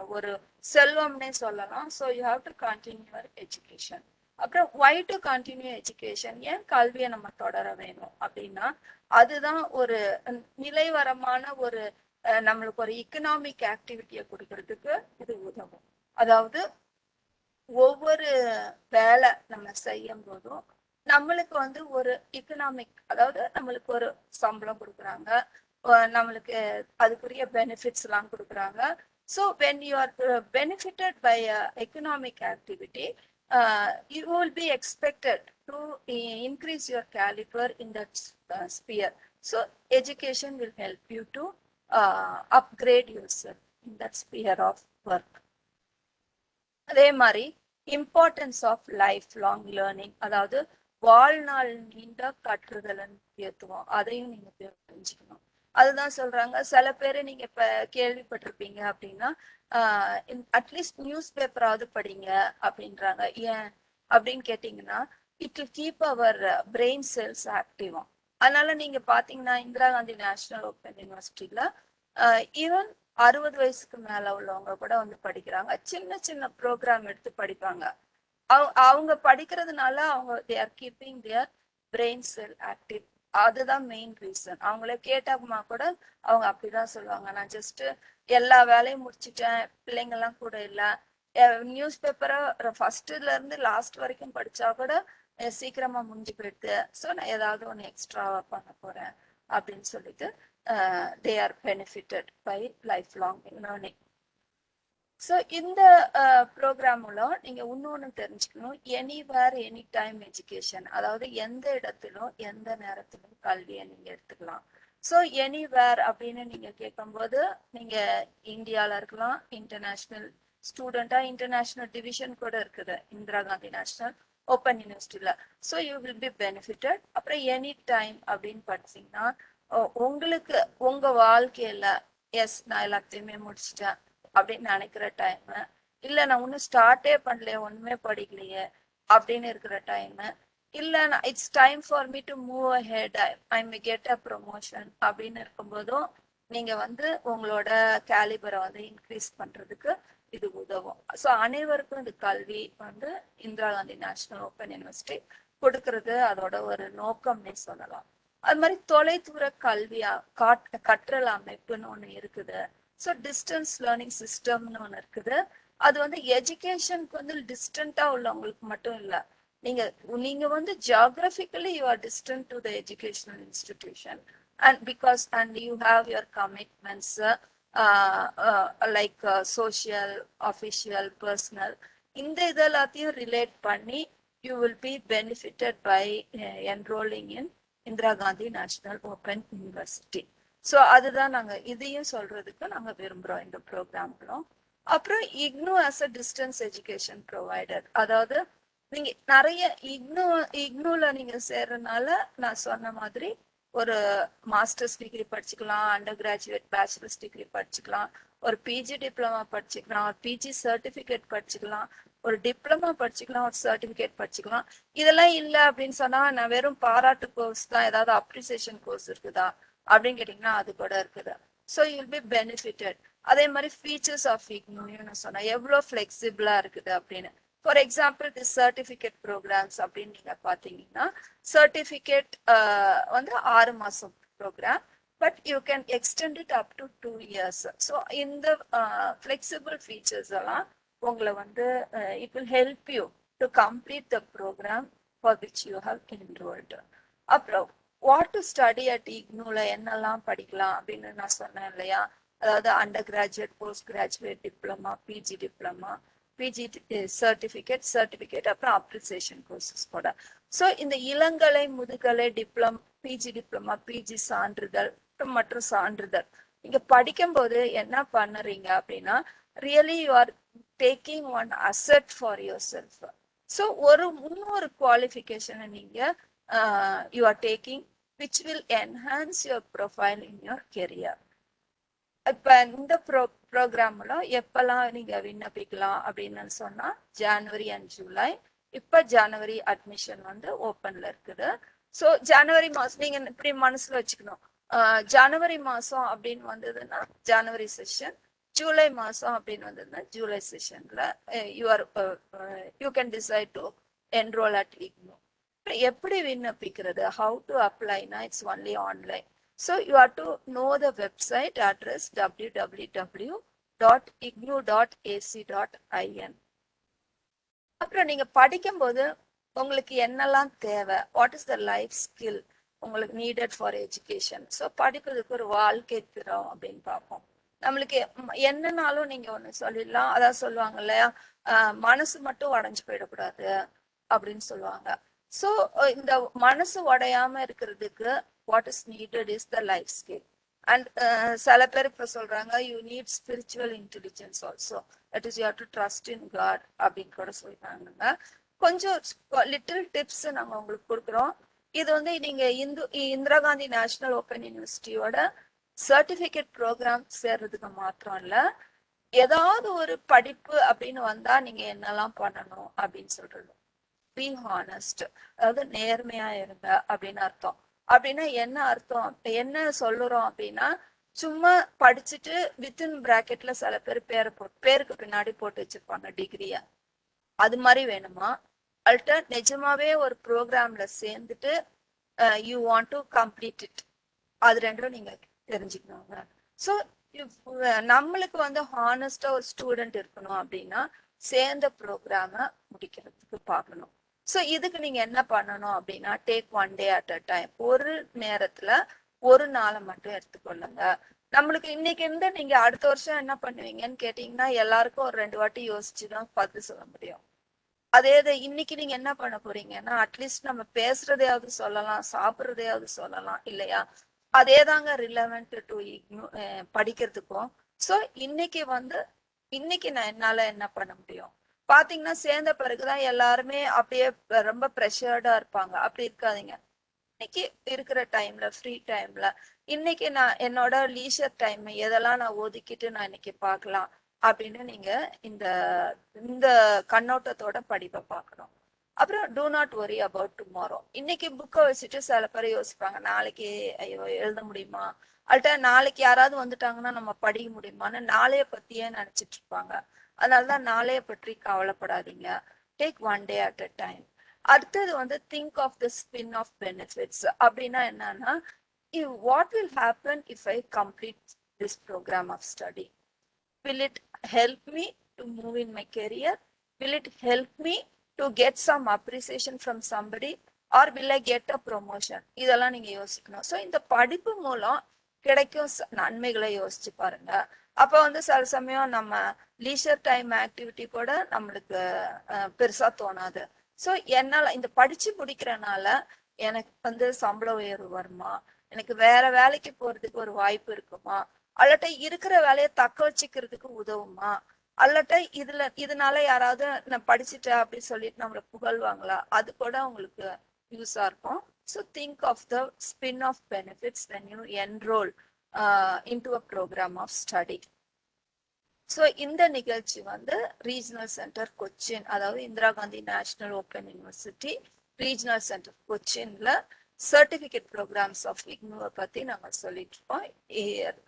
ஒரு செல்வம்னே சொல்லலாம். So you have to continue your education அப்புறம் ஒய் டு கண்டினியூ எஜுகேஷன் ஏன் கல்வியை நம்ம தொடர வேணும் அப்படின்னா அதுதான் ஒரு நிலைவரமான ஒரு அஹ், நம்மளுக்கு ஒரு எக்கனாமிக் ஆக்டிவிட்டியை கொடுக்கறதுக்கு இது உதவும். அதாவது ஒவ்வொரு வேலை நம்ம செய்யும் போதும் நம்மளுக்கு வந்து ஒரு எக்கனாமிக் அதாவது நம்மளுக்கு ஒரு சம்பளம் கொடுக்குறாங்க. நம்மளுக்கு அதுக்குரிய பெனிஃபிட்ஸ் எல்லாம் கொடுக்குறாங்க. So when you are benefited by economic activity you will be expected to increase your calibre in that sphere so education will help you to upgrade yourself in that sphere of work அதே மாதிரி importance of life long learning அதாவது வாழ்நாள் நீண்ட கற்றுதலன் முக்கியத்துவம் அதையும் நீங்க தெரிஞ்சுக்கணும். அதுதான் சொல்றாங்க. சில பேர் நீங்க இப்ப கேள்விப்பட்டிருப்பீங்க அப்படின்னா அட்லீஸ்ட் நியூஸ் பேப்பராவது படிங்க அப்படின்றாங்க. ஏன்? அப்படின்னு கேட்டீங்கன்னா it will keep our brain cells ஆக்டிவா அதனால நீங்க பாத்தீங்கன்னா இந்திரா காந்தி நேஷனல் ஓப்பன் யூனிவர்சிட்டியில ஈவன் அறுபது வயசுக்கு மேல உள்ளவங்க கூட வந்து படிக்கிறாங்க. சின்ன சின்ன ப்ரோக்ராம் எடுத்து படிப்பாங்க. அவங்க படிக்கிறதுனால அவங்க they're keeping their brain cell active அதுதான் மெயின் ரீசன் அவங்கள கேட்டாக்குமா கூட அவங்க அப்படிதான் சொல்லுவாங்க. நான் ஜஸ்ட் எல்லா வேலையும் முடிச்சிட்டேன் பிள்ளைங்க எல்லாம் கூட இல்லை. நியூஸ் பேப்பரை ஃபர்ஸ்ட்ல இருந்து லாஸ்ட் வரைக்கும் படிச்சா கூட சீக்கிரமா முடிஞ்சு போயிடுது. ஸோ நான் ஏதாவது ஒன்று எக்ஸ்ட்ராவா பண்ண போறேன் அப்படின்னு சொல்லிட்டு they are benefited by life long learning so இந்த uh, ப்ரோக்ராம் மூலம் நீங்கள் இன்னொன்று தெரிஞ்சுக்கணும். எனிவேர் எனி டைம் எஜுகேஷன் அதாவது எந்த இடத்திலும் எந்த நேரத்திலும் கல்வியை நீங்கள் எடுத்துக்கலாம். ஸோ எனிவேர் அப்படின்னு நீங்கள் கேட்கும்போது நீங்கள் இந்தியாவில் இருக்கலாம் இன்டர்நேஷ்னல் ஸ்டூடெண்ட்டாக இன்டர்நேஷ்னல் டிவிஷன் கூட இருக்குது இந்திரா காந்தி நேஷ்னல் ஓப்பன் யூனிவர்சிட்டியில் so you will be benefited அப்புறம் எனி டைம் அப்படின்னு படிச்சிங்கன்னா உங்களுக்கு உங்கள் வாழ்க்கையில் எஸ் நான் எல்லாத்தையுமே முடிச்சிட்டேன். அப்படின்னு நினைக்கிற டைம் இல்லை நான் ஒன்றும் ஸ்டார்ட்டே பண்ணலையே ஒன்றுமே படிக்கலையே அப்படின்னு இருக்கிற டைம் இல்லை நான் it's time for me to move ahead I may get a promotion அப்படின்னு இருக்கும்போதும் நீங்கள் வந்து உங்களோட கேலிபரை வந்து இன்க்ரீஸ் பண்ணுறதுக்கு இது உதவும். ஸோ அனைவருக்கும் இது கல்வி வந்து Indira Gandhi National Open University கொடுக்கறது அதோட ஒரு நோக்கம்னே சொல்லலாம். அது மாதிரி தொலைதூர கல்வியா காட் கற்றல் அமைப்புன்னு ஒன்று இருக்குது. ஸோ டிஸ்டன்ஸ் லேர்னிங் சிஸ்டம்னு ஒன்று இருக்குது. அது வந்து எஜுகேஷனுக்கு வந்து டிஸ்டண்ட்டாக உள்ளவங்களுக்கு மட்டும் இல்லை. நீங்க நீங்க வந்து geographically you are distant to the educational institution and because and you have your commitments like social official personal இந்த இது எல்லாத்தையும் ரிலேட் பண்ணி you will be benefited by enrolling in Indira Gandhi National Open University so அதுதான் நாங்கள் இதையும் சொல்றதுக்கு நாங்கள் விரும்புகிறோம் இந்த ப்ரோக்ராம்களும் அப்புறம் IGNOU as a distance education provider அதாவது நீங்க நிறைய இக்னோ இக்னோவில் நீங்க சேர்றதுனால நான் சொன்ன மாதிரி ஒரு மாஸ்டர்ஸ் டிகிரி படிச்சுக்கலாம் அண்டர் கிராஜுவேட் பேச்சுலர்ஸ் டிகிரி படிச்சுக்கலாம் ஒரு பிஜி டிப்ளமா படிச்சுக்கலாம் ஒரு பிஜி சர்டிஃபிகேட் படிச்சுக்கலாம் ஒரு டிப்ளமா படிச்சுக்கலாம் ஒரு சர்டிஃபிகேட் படிச்சுக்கலாம். இதெல்லாம் இல்லை அப்படின்னு சொன்னா நான் வெறும் பாராட்டு கோர்ஸ் தான் ஏதாவது அப்ரிசியேஷன் கோர்ஸ் இருக்குதா? அப்படின்னு கேட்டீங்கன்னா அது கூட இருக்குது. ஸோ யூல் பி பெனிஃபிட்டட் அதே மாதிரி ஃபீச்சர்ஸ் ஆஃப் இக்னோன்னு நான் சொன்னேன். எவ்வளோ ஃப்ளெக்சிபிளாக இருக்குது அப்படின்னு. For example the certificate programmes அப்படின்னு நீங்கள் பார்த்தீங்கன்னா சர்டிஃபிகேட் வந்து ஆறு மாதம் programme but you can extend it up to two years so இந்த ஃப்ளெக்சிபிள் ஃபீச்சர்ஸ் எல்லாம் உங்களை வந்து it will help you to complete the programme for which you have enrolled அப்புறம் வாட் டு ஸ்டடி அட் இக்னூல என்னெல்லாம் படிக்கலாம் அப்படின்னு நான் சொன்னேன் இல்லையா? அதாவது undergraduate postgraduate diploma PG diploma PG certificate certificate அப்புறம் அப்ரிசியேஷன் கோர்சஸ் கூட. ஸோ இந்த இளங்கலை முதுகலை டிப்ளம் பிஜி டிப்ளமா பிஜி சான்றிதழ் மற்றும் சான்றிதழ். நீங்கள் படிக்கும்போது என்ன பண்ணுறீங்க அப்படின்னா really you are taking one asset for yourself so ஒரு இன்னொரு குவாலிஃபிகேஷனை நீங்கள் you are taking which will enhance your profile in your career இப்போ இந்த ப்ரோ ப்ரோக்ராமில் எப்பெல்லாம் நீங்கள் விண்ணப்பிக்கலாம் அப்படின்னு சொன்னால் ஜான்வரி அண்ட் ஜூலை இப்போ ஜனவரி அட்மிஷன் வந்து ஓப்பனில் இருக்குது. ஸோ ஜனவரி மாதம் நீங்கள் இப்படி மனசில் வச்சுக்கணும். ஜனவரி மாதம் அப்படின்னு வந்ததுன்னா ஜனவரி செஷன் ஜூலை மாதம் அப்படின்னு வந்ததுன்னா ஜூலை செஷனில் you are you can decide to enrol at IGNOU எப்படி விண்ணப்பிக்கிறது? How to அப்ளைனா it's only online so you are to know the website address W W W dot IGNOU dot AC dot IN அப்புறம் நீங்கள் படிக்கும்போது உங்களுக்கு என்னெல்லாம் தேவை? What is the life skill உங்களுக்கு needed for education so படிக்கிறதுக்கு ஒரு வாழ்க்கை திறம் அப்படின்னு பார்ப்போம். நம்மளுக்கு என்னன்னாலும் நீங்கள் ஒன்று சொல்லிடலாம். அதான் சொல்லுவாங்க இல்லையா? மனசு மட்டும் உடஞ்சு போயிடக்கூடாது அப்படின்னு சொல்லுவாங்க. ஸோ uh, இந்த மனசு உடையாம இருக்கிறதுக்கு what is needed is the life skill and சில பேர் இப்ப சொல்றாங்க you need spiritual intelligence also that is you to trust in God அப்படின்னு கூட சொல்றாங்க கொஞ்சம் லிட்டில் டிப்ஸ் நாங்க உங்களுக்கு கொடுக்குறோம். இது வந்து நீங்க இந்து இந்திரா காந்தி நேஷனல் ஓப்பன் யூனிவர்சிட்டியோட சர்டிபிகேட் ப்ரோக்ராம் சேர்றதுக்கு மாத்திரம் இல்ல. ஏதாவது ஒரு படிப்பு அப்படின்னு வந்தா நீங்க என்னெல்லாம் பண்ணணும் அப்படின்னு சொல்றது. பி ஹானஸ்ட் அதாவது நேர்மையா இருங்க அப்படின்னு அர்த்தம். அப்படின்னா என்ன அர்த்தம்? என்ன சொல்லுறோம் அப்படின்னா சும்மா படிச்சுட்டு வித்தின் பிராக்கெட்ல சில பேர் பேரை போட்டு பேருக்கு பின்னாடி போட்டு வச்சிருப்பாங்க டிகிரிய அது மாதிரி வேணுமா? அல்ட்ட நிஜமாவே ஒரு ப்ரோக்ராம்ல சேர்ந்துட்டு you want to complete it அது ரெண்டும் நீங்க தெரிஞ்சுக்கணுங்க. ஸோ நம்மளுக்கு வந்து ஹானஸ்டா ஒரு ஸ்டூடெண்ட் இருக்கணும் அப்படின்னா சேர்ந்த ப்ரோக்ராம முடிக்கிறதுக்கு பார்க்கணும். ஸோ இதுக்கு நீங்கள் என்ன பண்ணணும் அப்படின்னா take one day at a time ஒரு நேரத்தில் ஒரு நாளை மட்டும் எடுத்துக்கொள்ளுங்க. நம்மளுக்கு இன்னைக்கு இருந்து நீங்க அடுத்த வருஷம் என்ன பண்ணுவீங்கன்னு கேட்டீங்கன்னா எல்லாருக்கும் ஒரு ரெண்டு வாட்டி யோசிச்சுதான் பதில் சொல்ல முடியும். அதே இது இன்னைக்கு நீங்க என்ன பண்ண போறீங்கன்னா அட்லீஸ்ட் நம்ம பேசுறதையாவது சொல்லலாம் சாப்பிட்றதையாவது சொல்லலாம் இல்லையா? அதே தாங்க ரிலவெண்ட் டு படிக்கிறதுக்கும். ஸோ இன்னைக்கு வந்து இன்னைக்கு நான் என்னால என்ன பண்ண முடியும்? பாத்தீங்கன்னா சேர்ந்த பிறகுதான் எல்லாருமே அப்படியே ரொம்ப ப்ரெஷர்டா இருப்பாங்க. அப்படி இருக்காதீங்க. இன்னைக்கு இருக்கிற டைம்ல ஃப்ரீ டைம்ல இன்னைக்கு நான் என்னோட லீஷர் டைம் எதெல்லாம் நான் ஒதுக்கிட்டு நான் இன்னைக்கு பார்க்கலாம் அப்படின்னு நீங்க இந்த இந்த கண்ணோட்டத்தோட படிப்பை பார்க்கணும். அப்புறம் do not worry about tomorrow இன்னைக்கு புக்கை வச்சுட்டு சில பேர் யோசிப்பாங்க நாளைக்கு ஐயோ எழுத முடியுமா? அல்ட்டா நாளைக்கு யாராவது வந்துட்டாங்கன்னா நம்ம படிக்க முடியுமான்னு நாளைய பத்தியே நினைச்சிட்டு இருப்பாங்க. அதனாலதான் நாளைய பற்றி கவலைப்படாதீங்க. Take one day at a time அடுத்தது வந்து think of the spin off benefits அப்படின்னா என்னன்னா what will happen if I complete this programme of study will it help me to move in my career will it help me to get some appreciation from somebody or will I get a promotion இதெல்லாம் நீங்க யோசிக்கணும். So இந்த படிப்பு மூலம் கிடைக்கும் நன்மைகளை யோசிச்சு பாருங்க. அப்போ வந்து சில சமயம் நம்ம லீஷர் டைம் ஆக்டிவிட்டி கூட நம்மளுக்கு பெருசாக தோணாது. ஸோ என்னால் இந்த படித்து முடிக்கிறனால எனக்கு வந்து சம்பள உயர்வு வருமா? எனக்கு வேற வேலைக்கு போகிறதுக்கு ஒரு வாய்ப்பு இருக்குமா? அல்லட்ட இருக்கிற வேலையை தக்க வச்சுக்கிறதுக்கு உதவுமா? அல்லட்ட இதுல இதனால யாராவது நான் படிச்சுட்டேன் அப்படின்னு சொல்லிட்டு நம்மளை புகழ்வாங்களா? அது கூட உங்களுக்கு யூஸாக இருக்கும். So think of the spin off benefits when you enrol into a programme of study so இந்த நிகழ்ச்சி வந்து ரீஜனல் சென்டர் கொச்சின் அதாவது Indira Gandhi National Open University regional centre கொச்சின்ல certificate programs of இக்னோவை பத்தி நாங்கள் சொல்லிட்டு இருக்கோம்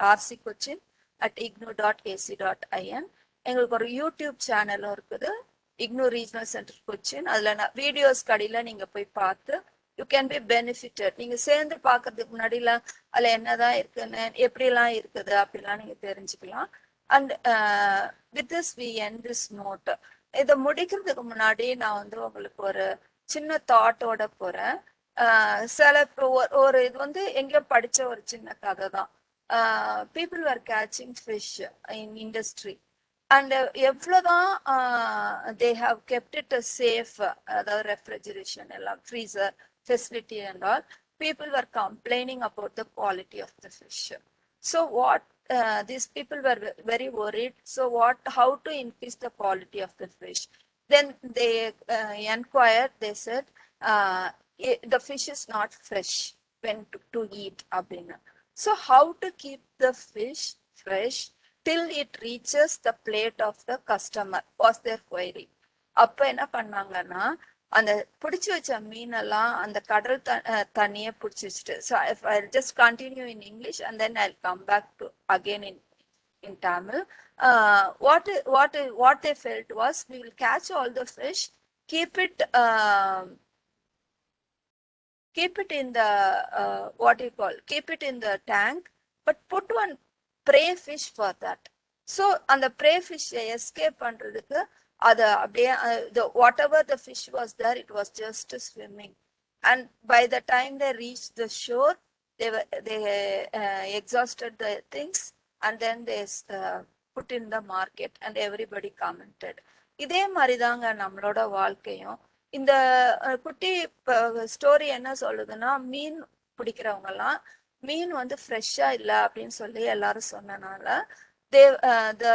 RC Cochin at IGNOU dot AC dot IN எங்களுக்கு ஒரு யூடியூப் சேனலும் இருக்குது. இக்னோ ரீஜனல் சென்டர் கொச்சின் அதில் நான் வீடியோஸ் கடையில் நீங்கள் போய் பார்த்து யூ கேன் பி பெனிஃபிட்டட் நீங்க சேர்ந்து பாக்குறதுக்கு முன்னாடில அதுல என்னதான் இருக்குன்னு எப்படிலாம் இருக்குது அப்படிலாம் நீங்க தெரிஞ்சுக்கலாம். And with this we end this note இதை முடிக்கிறதுக்கு முன்னாடி நான் வந்து உங்களுக்கு ஒரு சின்ன தாட்டோட போறேன். ஆஹ் சில இப்போ ஒரு- ஒரு இது வந்து எங்கேயோ படிச்ச ஒரு சின்ன கதை தான். People are catching fish in industry and எவ்வளோதான் they have kept it safe அதாவது ரெஃப்ரிஜரேஷன் எல்லாம் freezer facility and all people are complaining about the quality of the fish so what these people were ve- very worried so what how to increase the quality of the fish then they uh, inquired they said uh, i- the fish is not fresh when to, to eat அப்படின்னு so how to keep the fish fresh till it reaches the plate of the customer was their query அப்ப என்ன பண்ணாங்கன்னா அந்த பிடிச்சு வச்ச மீனெல்லாம் அந்த கடல் த அஹ் தண்ணியை பிடிச்சி வச்சுட்டு so I just continue in English and then I come back to again in in Tamil. Uh, what what what they felt was we will catch all the fish, keep it um keep it in the uh, what do you call keep it in the tank, but put one prey fish for that. So அந்த prey fish escape பண்றதுக்கு அதை அப்படியே whatever the fish was there it was just swimming and by the time they reach the shore they they exhausted the things and then they put in the market and everybody commented இதே மாதிரி தாங்க நம்மளோட வாழ்க்கையும் இந்த குட்டி story என்ன சொல்லுதுன்னா மீன் பிடிக்கிறவங்கலாம் மீன் வந்து ஃப்ரெஷ்ஷாக இல்லை அப்படின்னு சொல்லி எல்லாரும் சொன்னனால தே த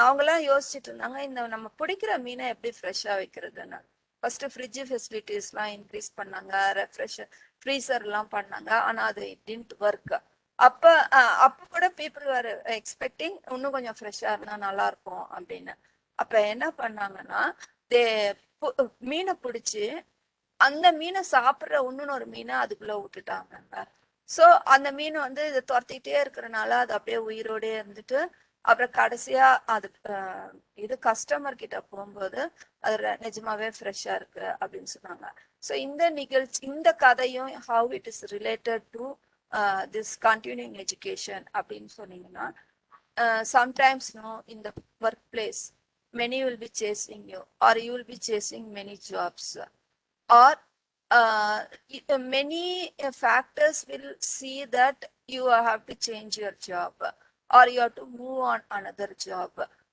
அவங்கெல்லாம் யோசிச்சுட்டு இருந்தாங்க இந்த நம்ம பிடிக்கிற மீனை எப்படி ஃப்ரெஷ்ஷா வைக்கிறதுன்னு. ஃபர்ஸ்ட் ஃப்ரிட்ஜ் ஃபெசிலிட்டிஸ்லாம் இன்க்ரீஸ் பண்ணாங்க ரெஃப்ரெஷர் ஃப்ரீசர் எல்லாம் பண்ணாங்க ஆனா அது டின்ட் ஒர்க் அப்ப அஹ், கூட பீப்புள் வேர் எக்ஸ்பெக்டிங் இன்னும் கொஞ்சம் ஃப்ரெஷ்ஷா இருந்தா நல்லா இருக்கும் அப்படின்னு. அப்ப என்ன பண்ணாங்கன்னா தே மீனை பிடிச்சி அந்த மீனை சாப்பிடுற ஒரு மீனை அதுக்குள்ள விட்டுட்டாங்க. சோ அந்த மீன் வந்து இதை துரத்திட்டே இருக்கிறனால அது அப்படியே உயிரோடே இருந்துட்டு அப்புறம் கடைசியா அது அஹ், இது கஸ்டமர் கிட்ட போகும்போது அது ர- நிஜமாவே ஃப்ரெஷ்ஷா இருக்கு அப்படின்னு சொன்னாங்க. சோ இந்த நிகழ்ச்சி இந்த கதையும் how it is related to this continuing education அப்படின்னு சொன்னீங்கன்னா சம்டைம்ஸ் நோ இந்த workplace many will be chasing you or you will be chasing many jobs. Or uh, y- uh, many uh, factors will see that you have or you have to move on another job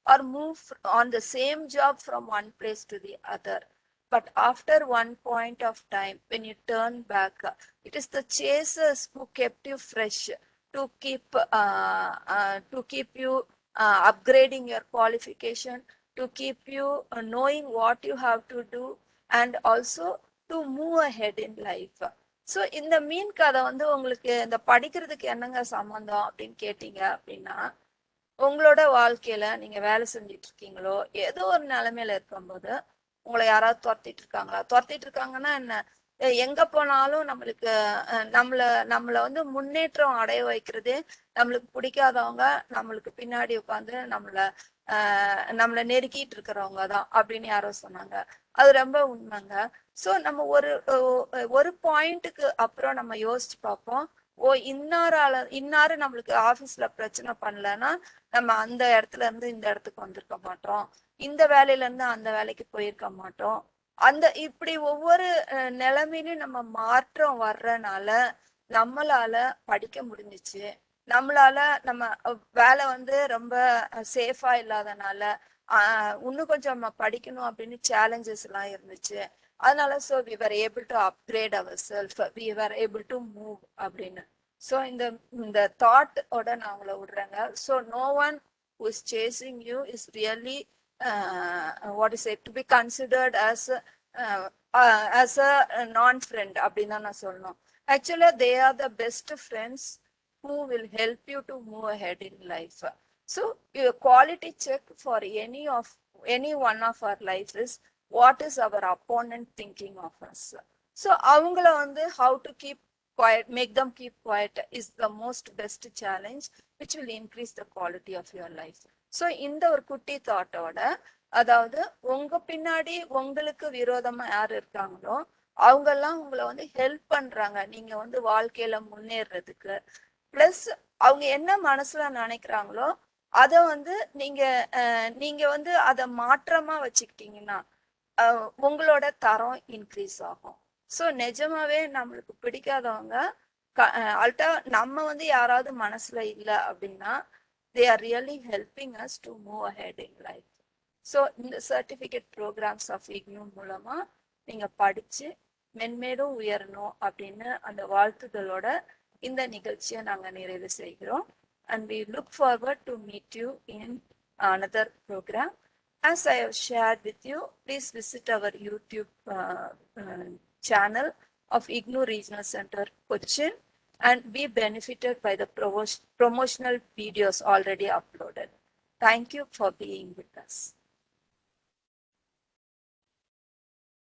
or move on the same job from one place to the other. But after one point of time when you turn back it is the chasers who kept you fresh to keep uh, uh, to keep you uh, upgrading your qualification to keep you uh, knowing what you have to do and also to move ahead in life so இந்த மீன் கதை வந்து உங்களுக்கு இந்த படிக்கிறதுக்கு என்னங்க சம்மந்தம் அப்படின்னு கேட்டீங்க அப்படின்னா உங்களோட வாழ்க்கையில நீங்க வேலை செஞ்சுட்டு இருக்கீங்களோ ஏதோ ஒரு நிலைமையில இருக்கும்போது உங்களை யாராவது துரத்திட்டு இருக்காங்களா துரத்திட்டு இருக்காங்கன்னா என்ன எங்க போனாலும் நம்மளுக்கு நம்மள நம்மள வந்து முன்னேற்றம் அடைய வைக்கிறதே நம்மளுக்கு பிடிக்காதவங்க நம்மளுக்கு பின்னாடி உட்காந்து நம்மள ஆஹ் நம்மள நெருக்கிட்டு இருக்கிறவங்க தான் அப்படின்னு யாரோ சொன்னாங்க. அது ரொம்ப உண்மைங்க. சோ நம்ம ஒரு ஒரு பாயிண்ட்டுக்கு அப்புறம் நம்ம யோசிச்சு பார்ப்போம். ஓ இன்னாரால இன்னாரு நம்மளுக்கு ஆஃபீஸ்ல பிரச்சனை பண்ணலன்னா நம்ம அந்த இடத்துல இருந்து இந்த இடத்துக்கு வந்திருக்க மாட்டோம். இந்த வேலையில இருந்து அந்த வேலைக்கு போயிருக்க மாட்டோம். அந்த இப்படி ஒவ்வொரு நிலைமையிலும் நம்ம மாற்றம் வர்றனால நம்மளால படிக்க முடிஞ்சுச்சு. நம்மளால நம்ம வேலை வந்து ரொம்ப சேஃபா இல்லாதனால இன்னும் கொஞ்சம் படிக்கணும் அப்படின்னு சேலஞ்சஸ் எல்லாம் இருந்துச்சு. அதனால so we were able to upgrade our self we were able to move அப்படின்னு. ஸோ இந்த இந்த தாட்டோட நான் உங்களை விடுறேங்க. So no one who chasing you is really what is what is it? to be as as uh, uh, அப்படின்னு தான் நான் சொல்லணும். ஆக்சுவலா they are the best friends who will help you to move ahead in life so your quality check for any of any one of our life is what is our opponent thinking of us so அவங்கள வந்து how to keep quiet make them keep quiet is the most best challenge which will increase the quality of your life so இந்த ஒரு குட்டி தாட்டோட அதாவது உங்க பின்னாடி உங்களுக்கு விரோதமா யார் இருக்காங்களோ அவங்க எல்லாம் உங்களை வந்து ஹெல்ப் பண்றாங்க நீங்க வந்து வாழ்க்கையில முன்னேறதுக்கு பிளஸ் அவங்க என்ன மனசுல நினைக்கிறாங்களோ அதை வந்து நீங்க நீங்க வந்து அதை மாற்றமா வச்சுக்கிட்டீங்கன்னா உங்களோட தரம் இன்க்ரீஸ் ஆகும். ஸோ நிஜமாவே நம்மளுக்கு பிடிக்காதவங்க அல்டா நம்ம வந்து யாராவது மனசுல இல்லை அப்படின்னா they are really helping us to move ahead in life so இந்த சர்டிஃபிகேட் ப்ரோக்ராம்ஸ் ஆஃப் இக்னூ மூலமா நீங்க படிச்சு மென்மேலும் உயரணும் அப்படின்னு அந்த வாழ்த்துதலோட இந்த நிகழ்ச்சியை நாங்கள் நிறைவு செய்கிறோம். and we look forward to meet you in another program. As I have shared with you, please visit our YouTube uh, uh, channel of IGNU Regional Center Cochin and be benefited by the promotional videos already uploaded. Thank you for being with us.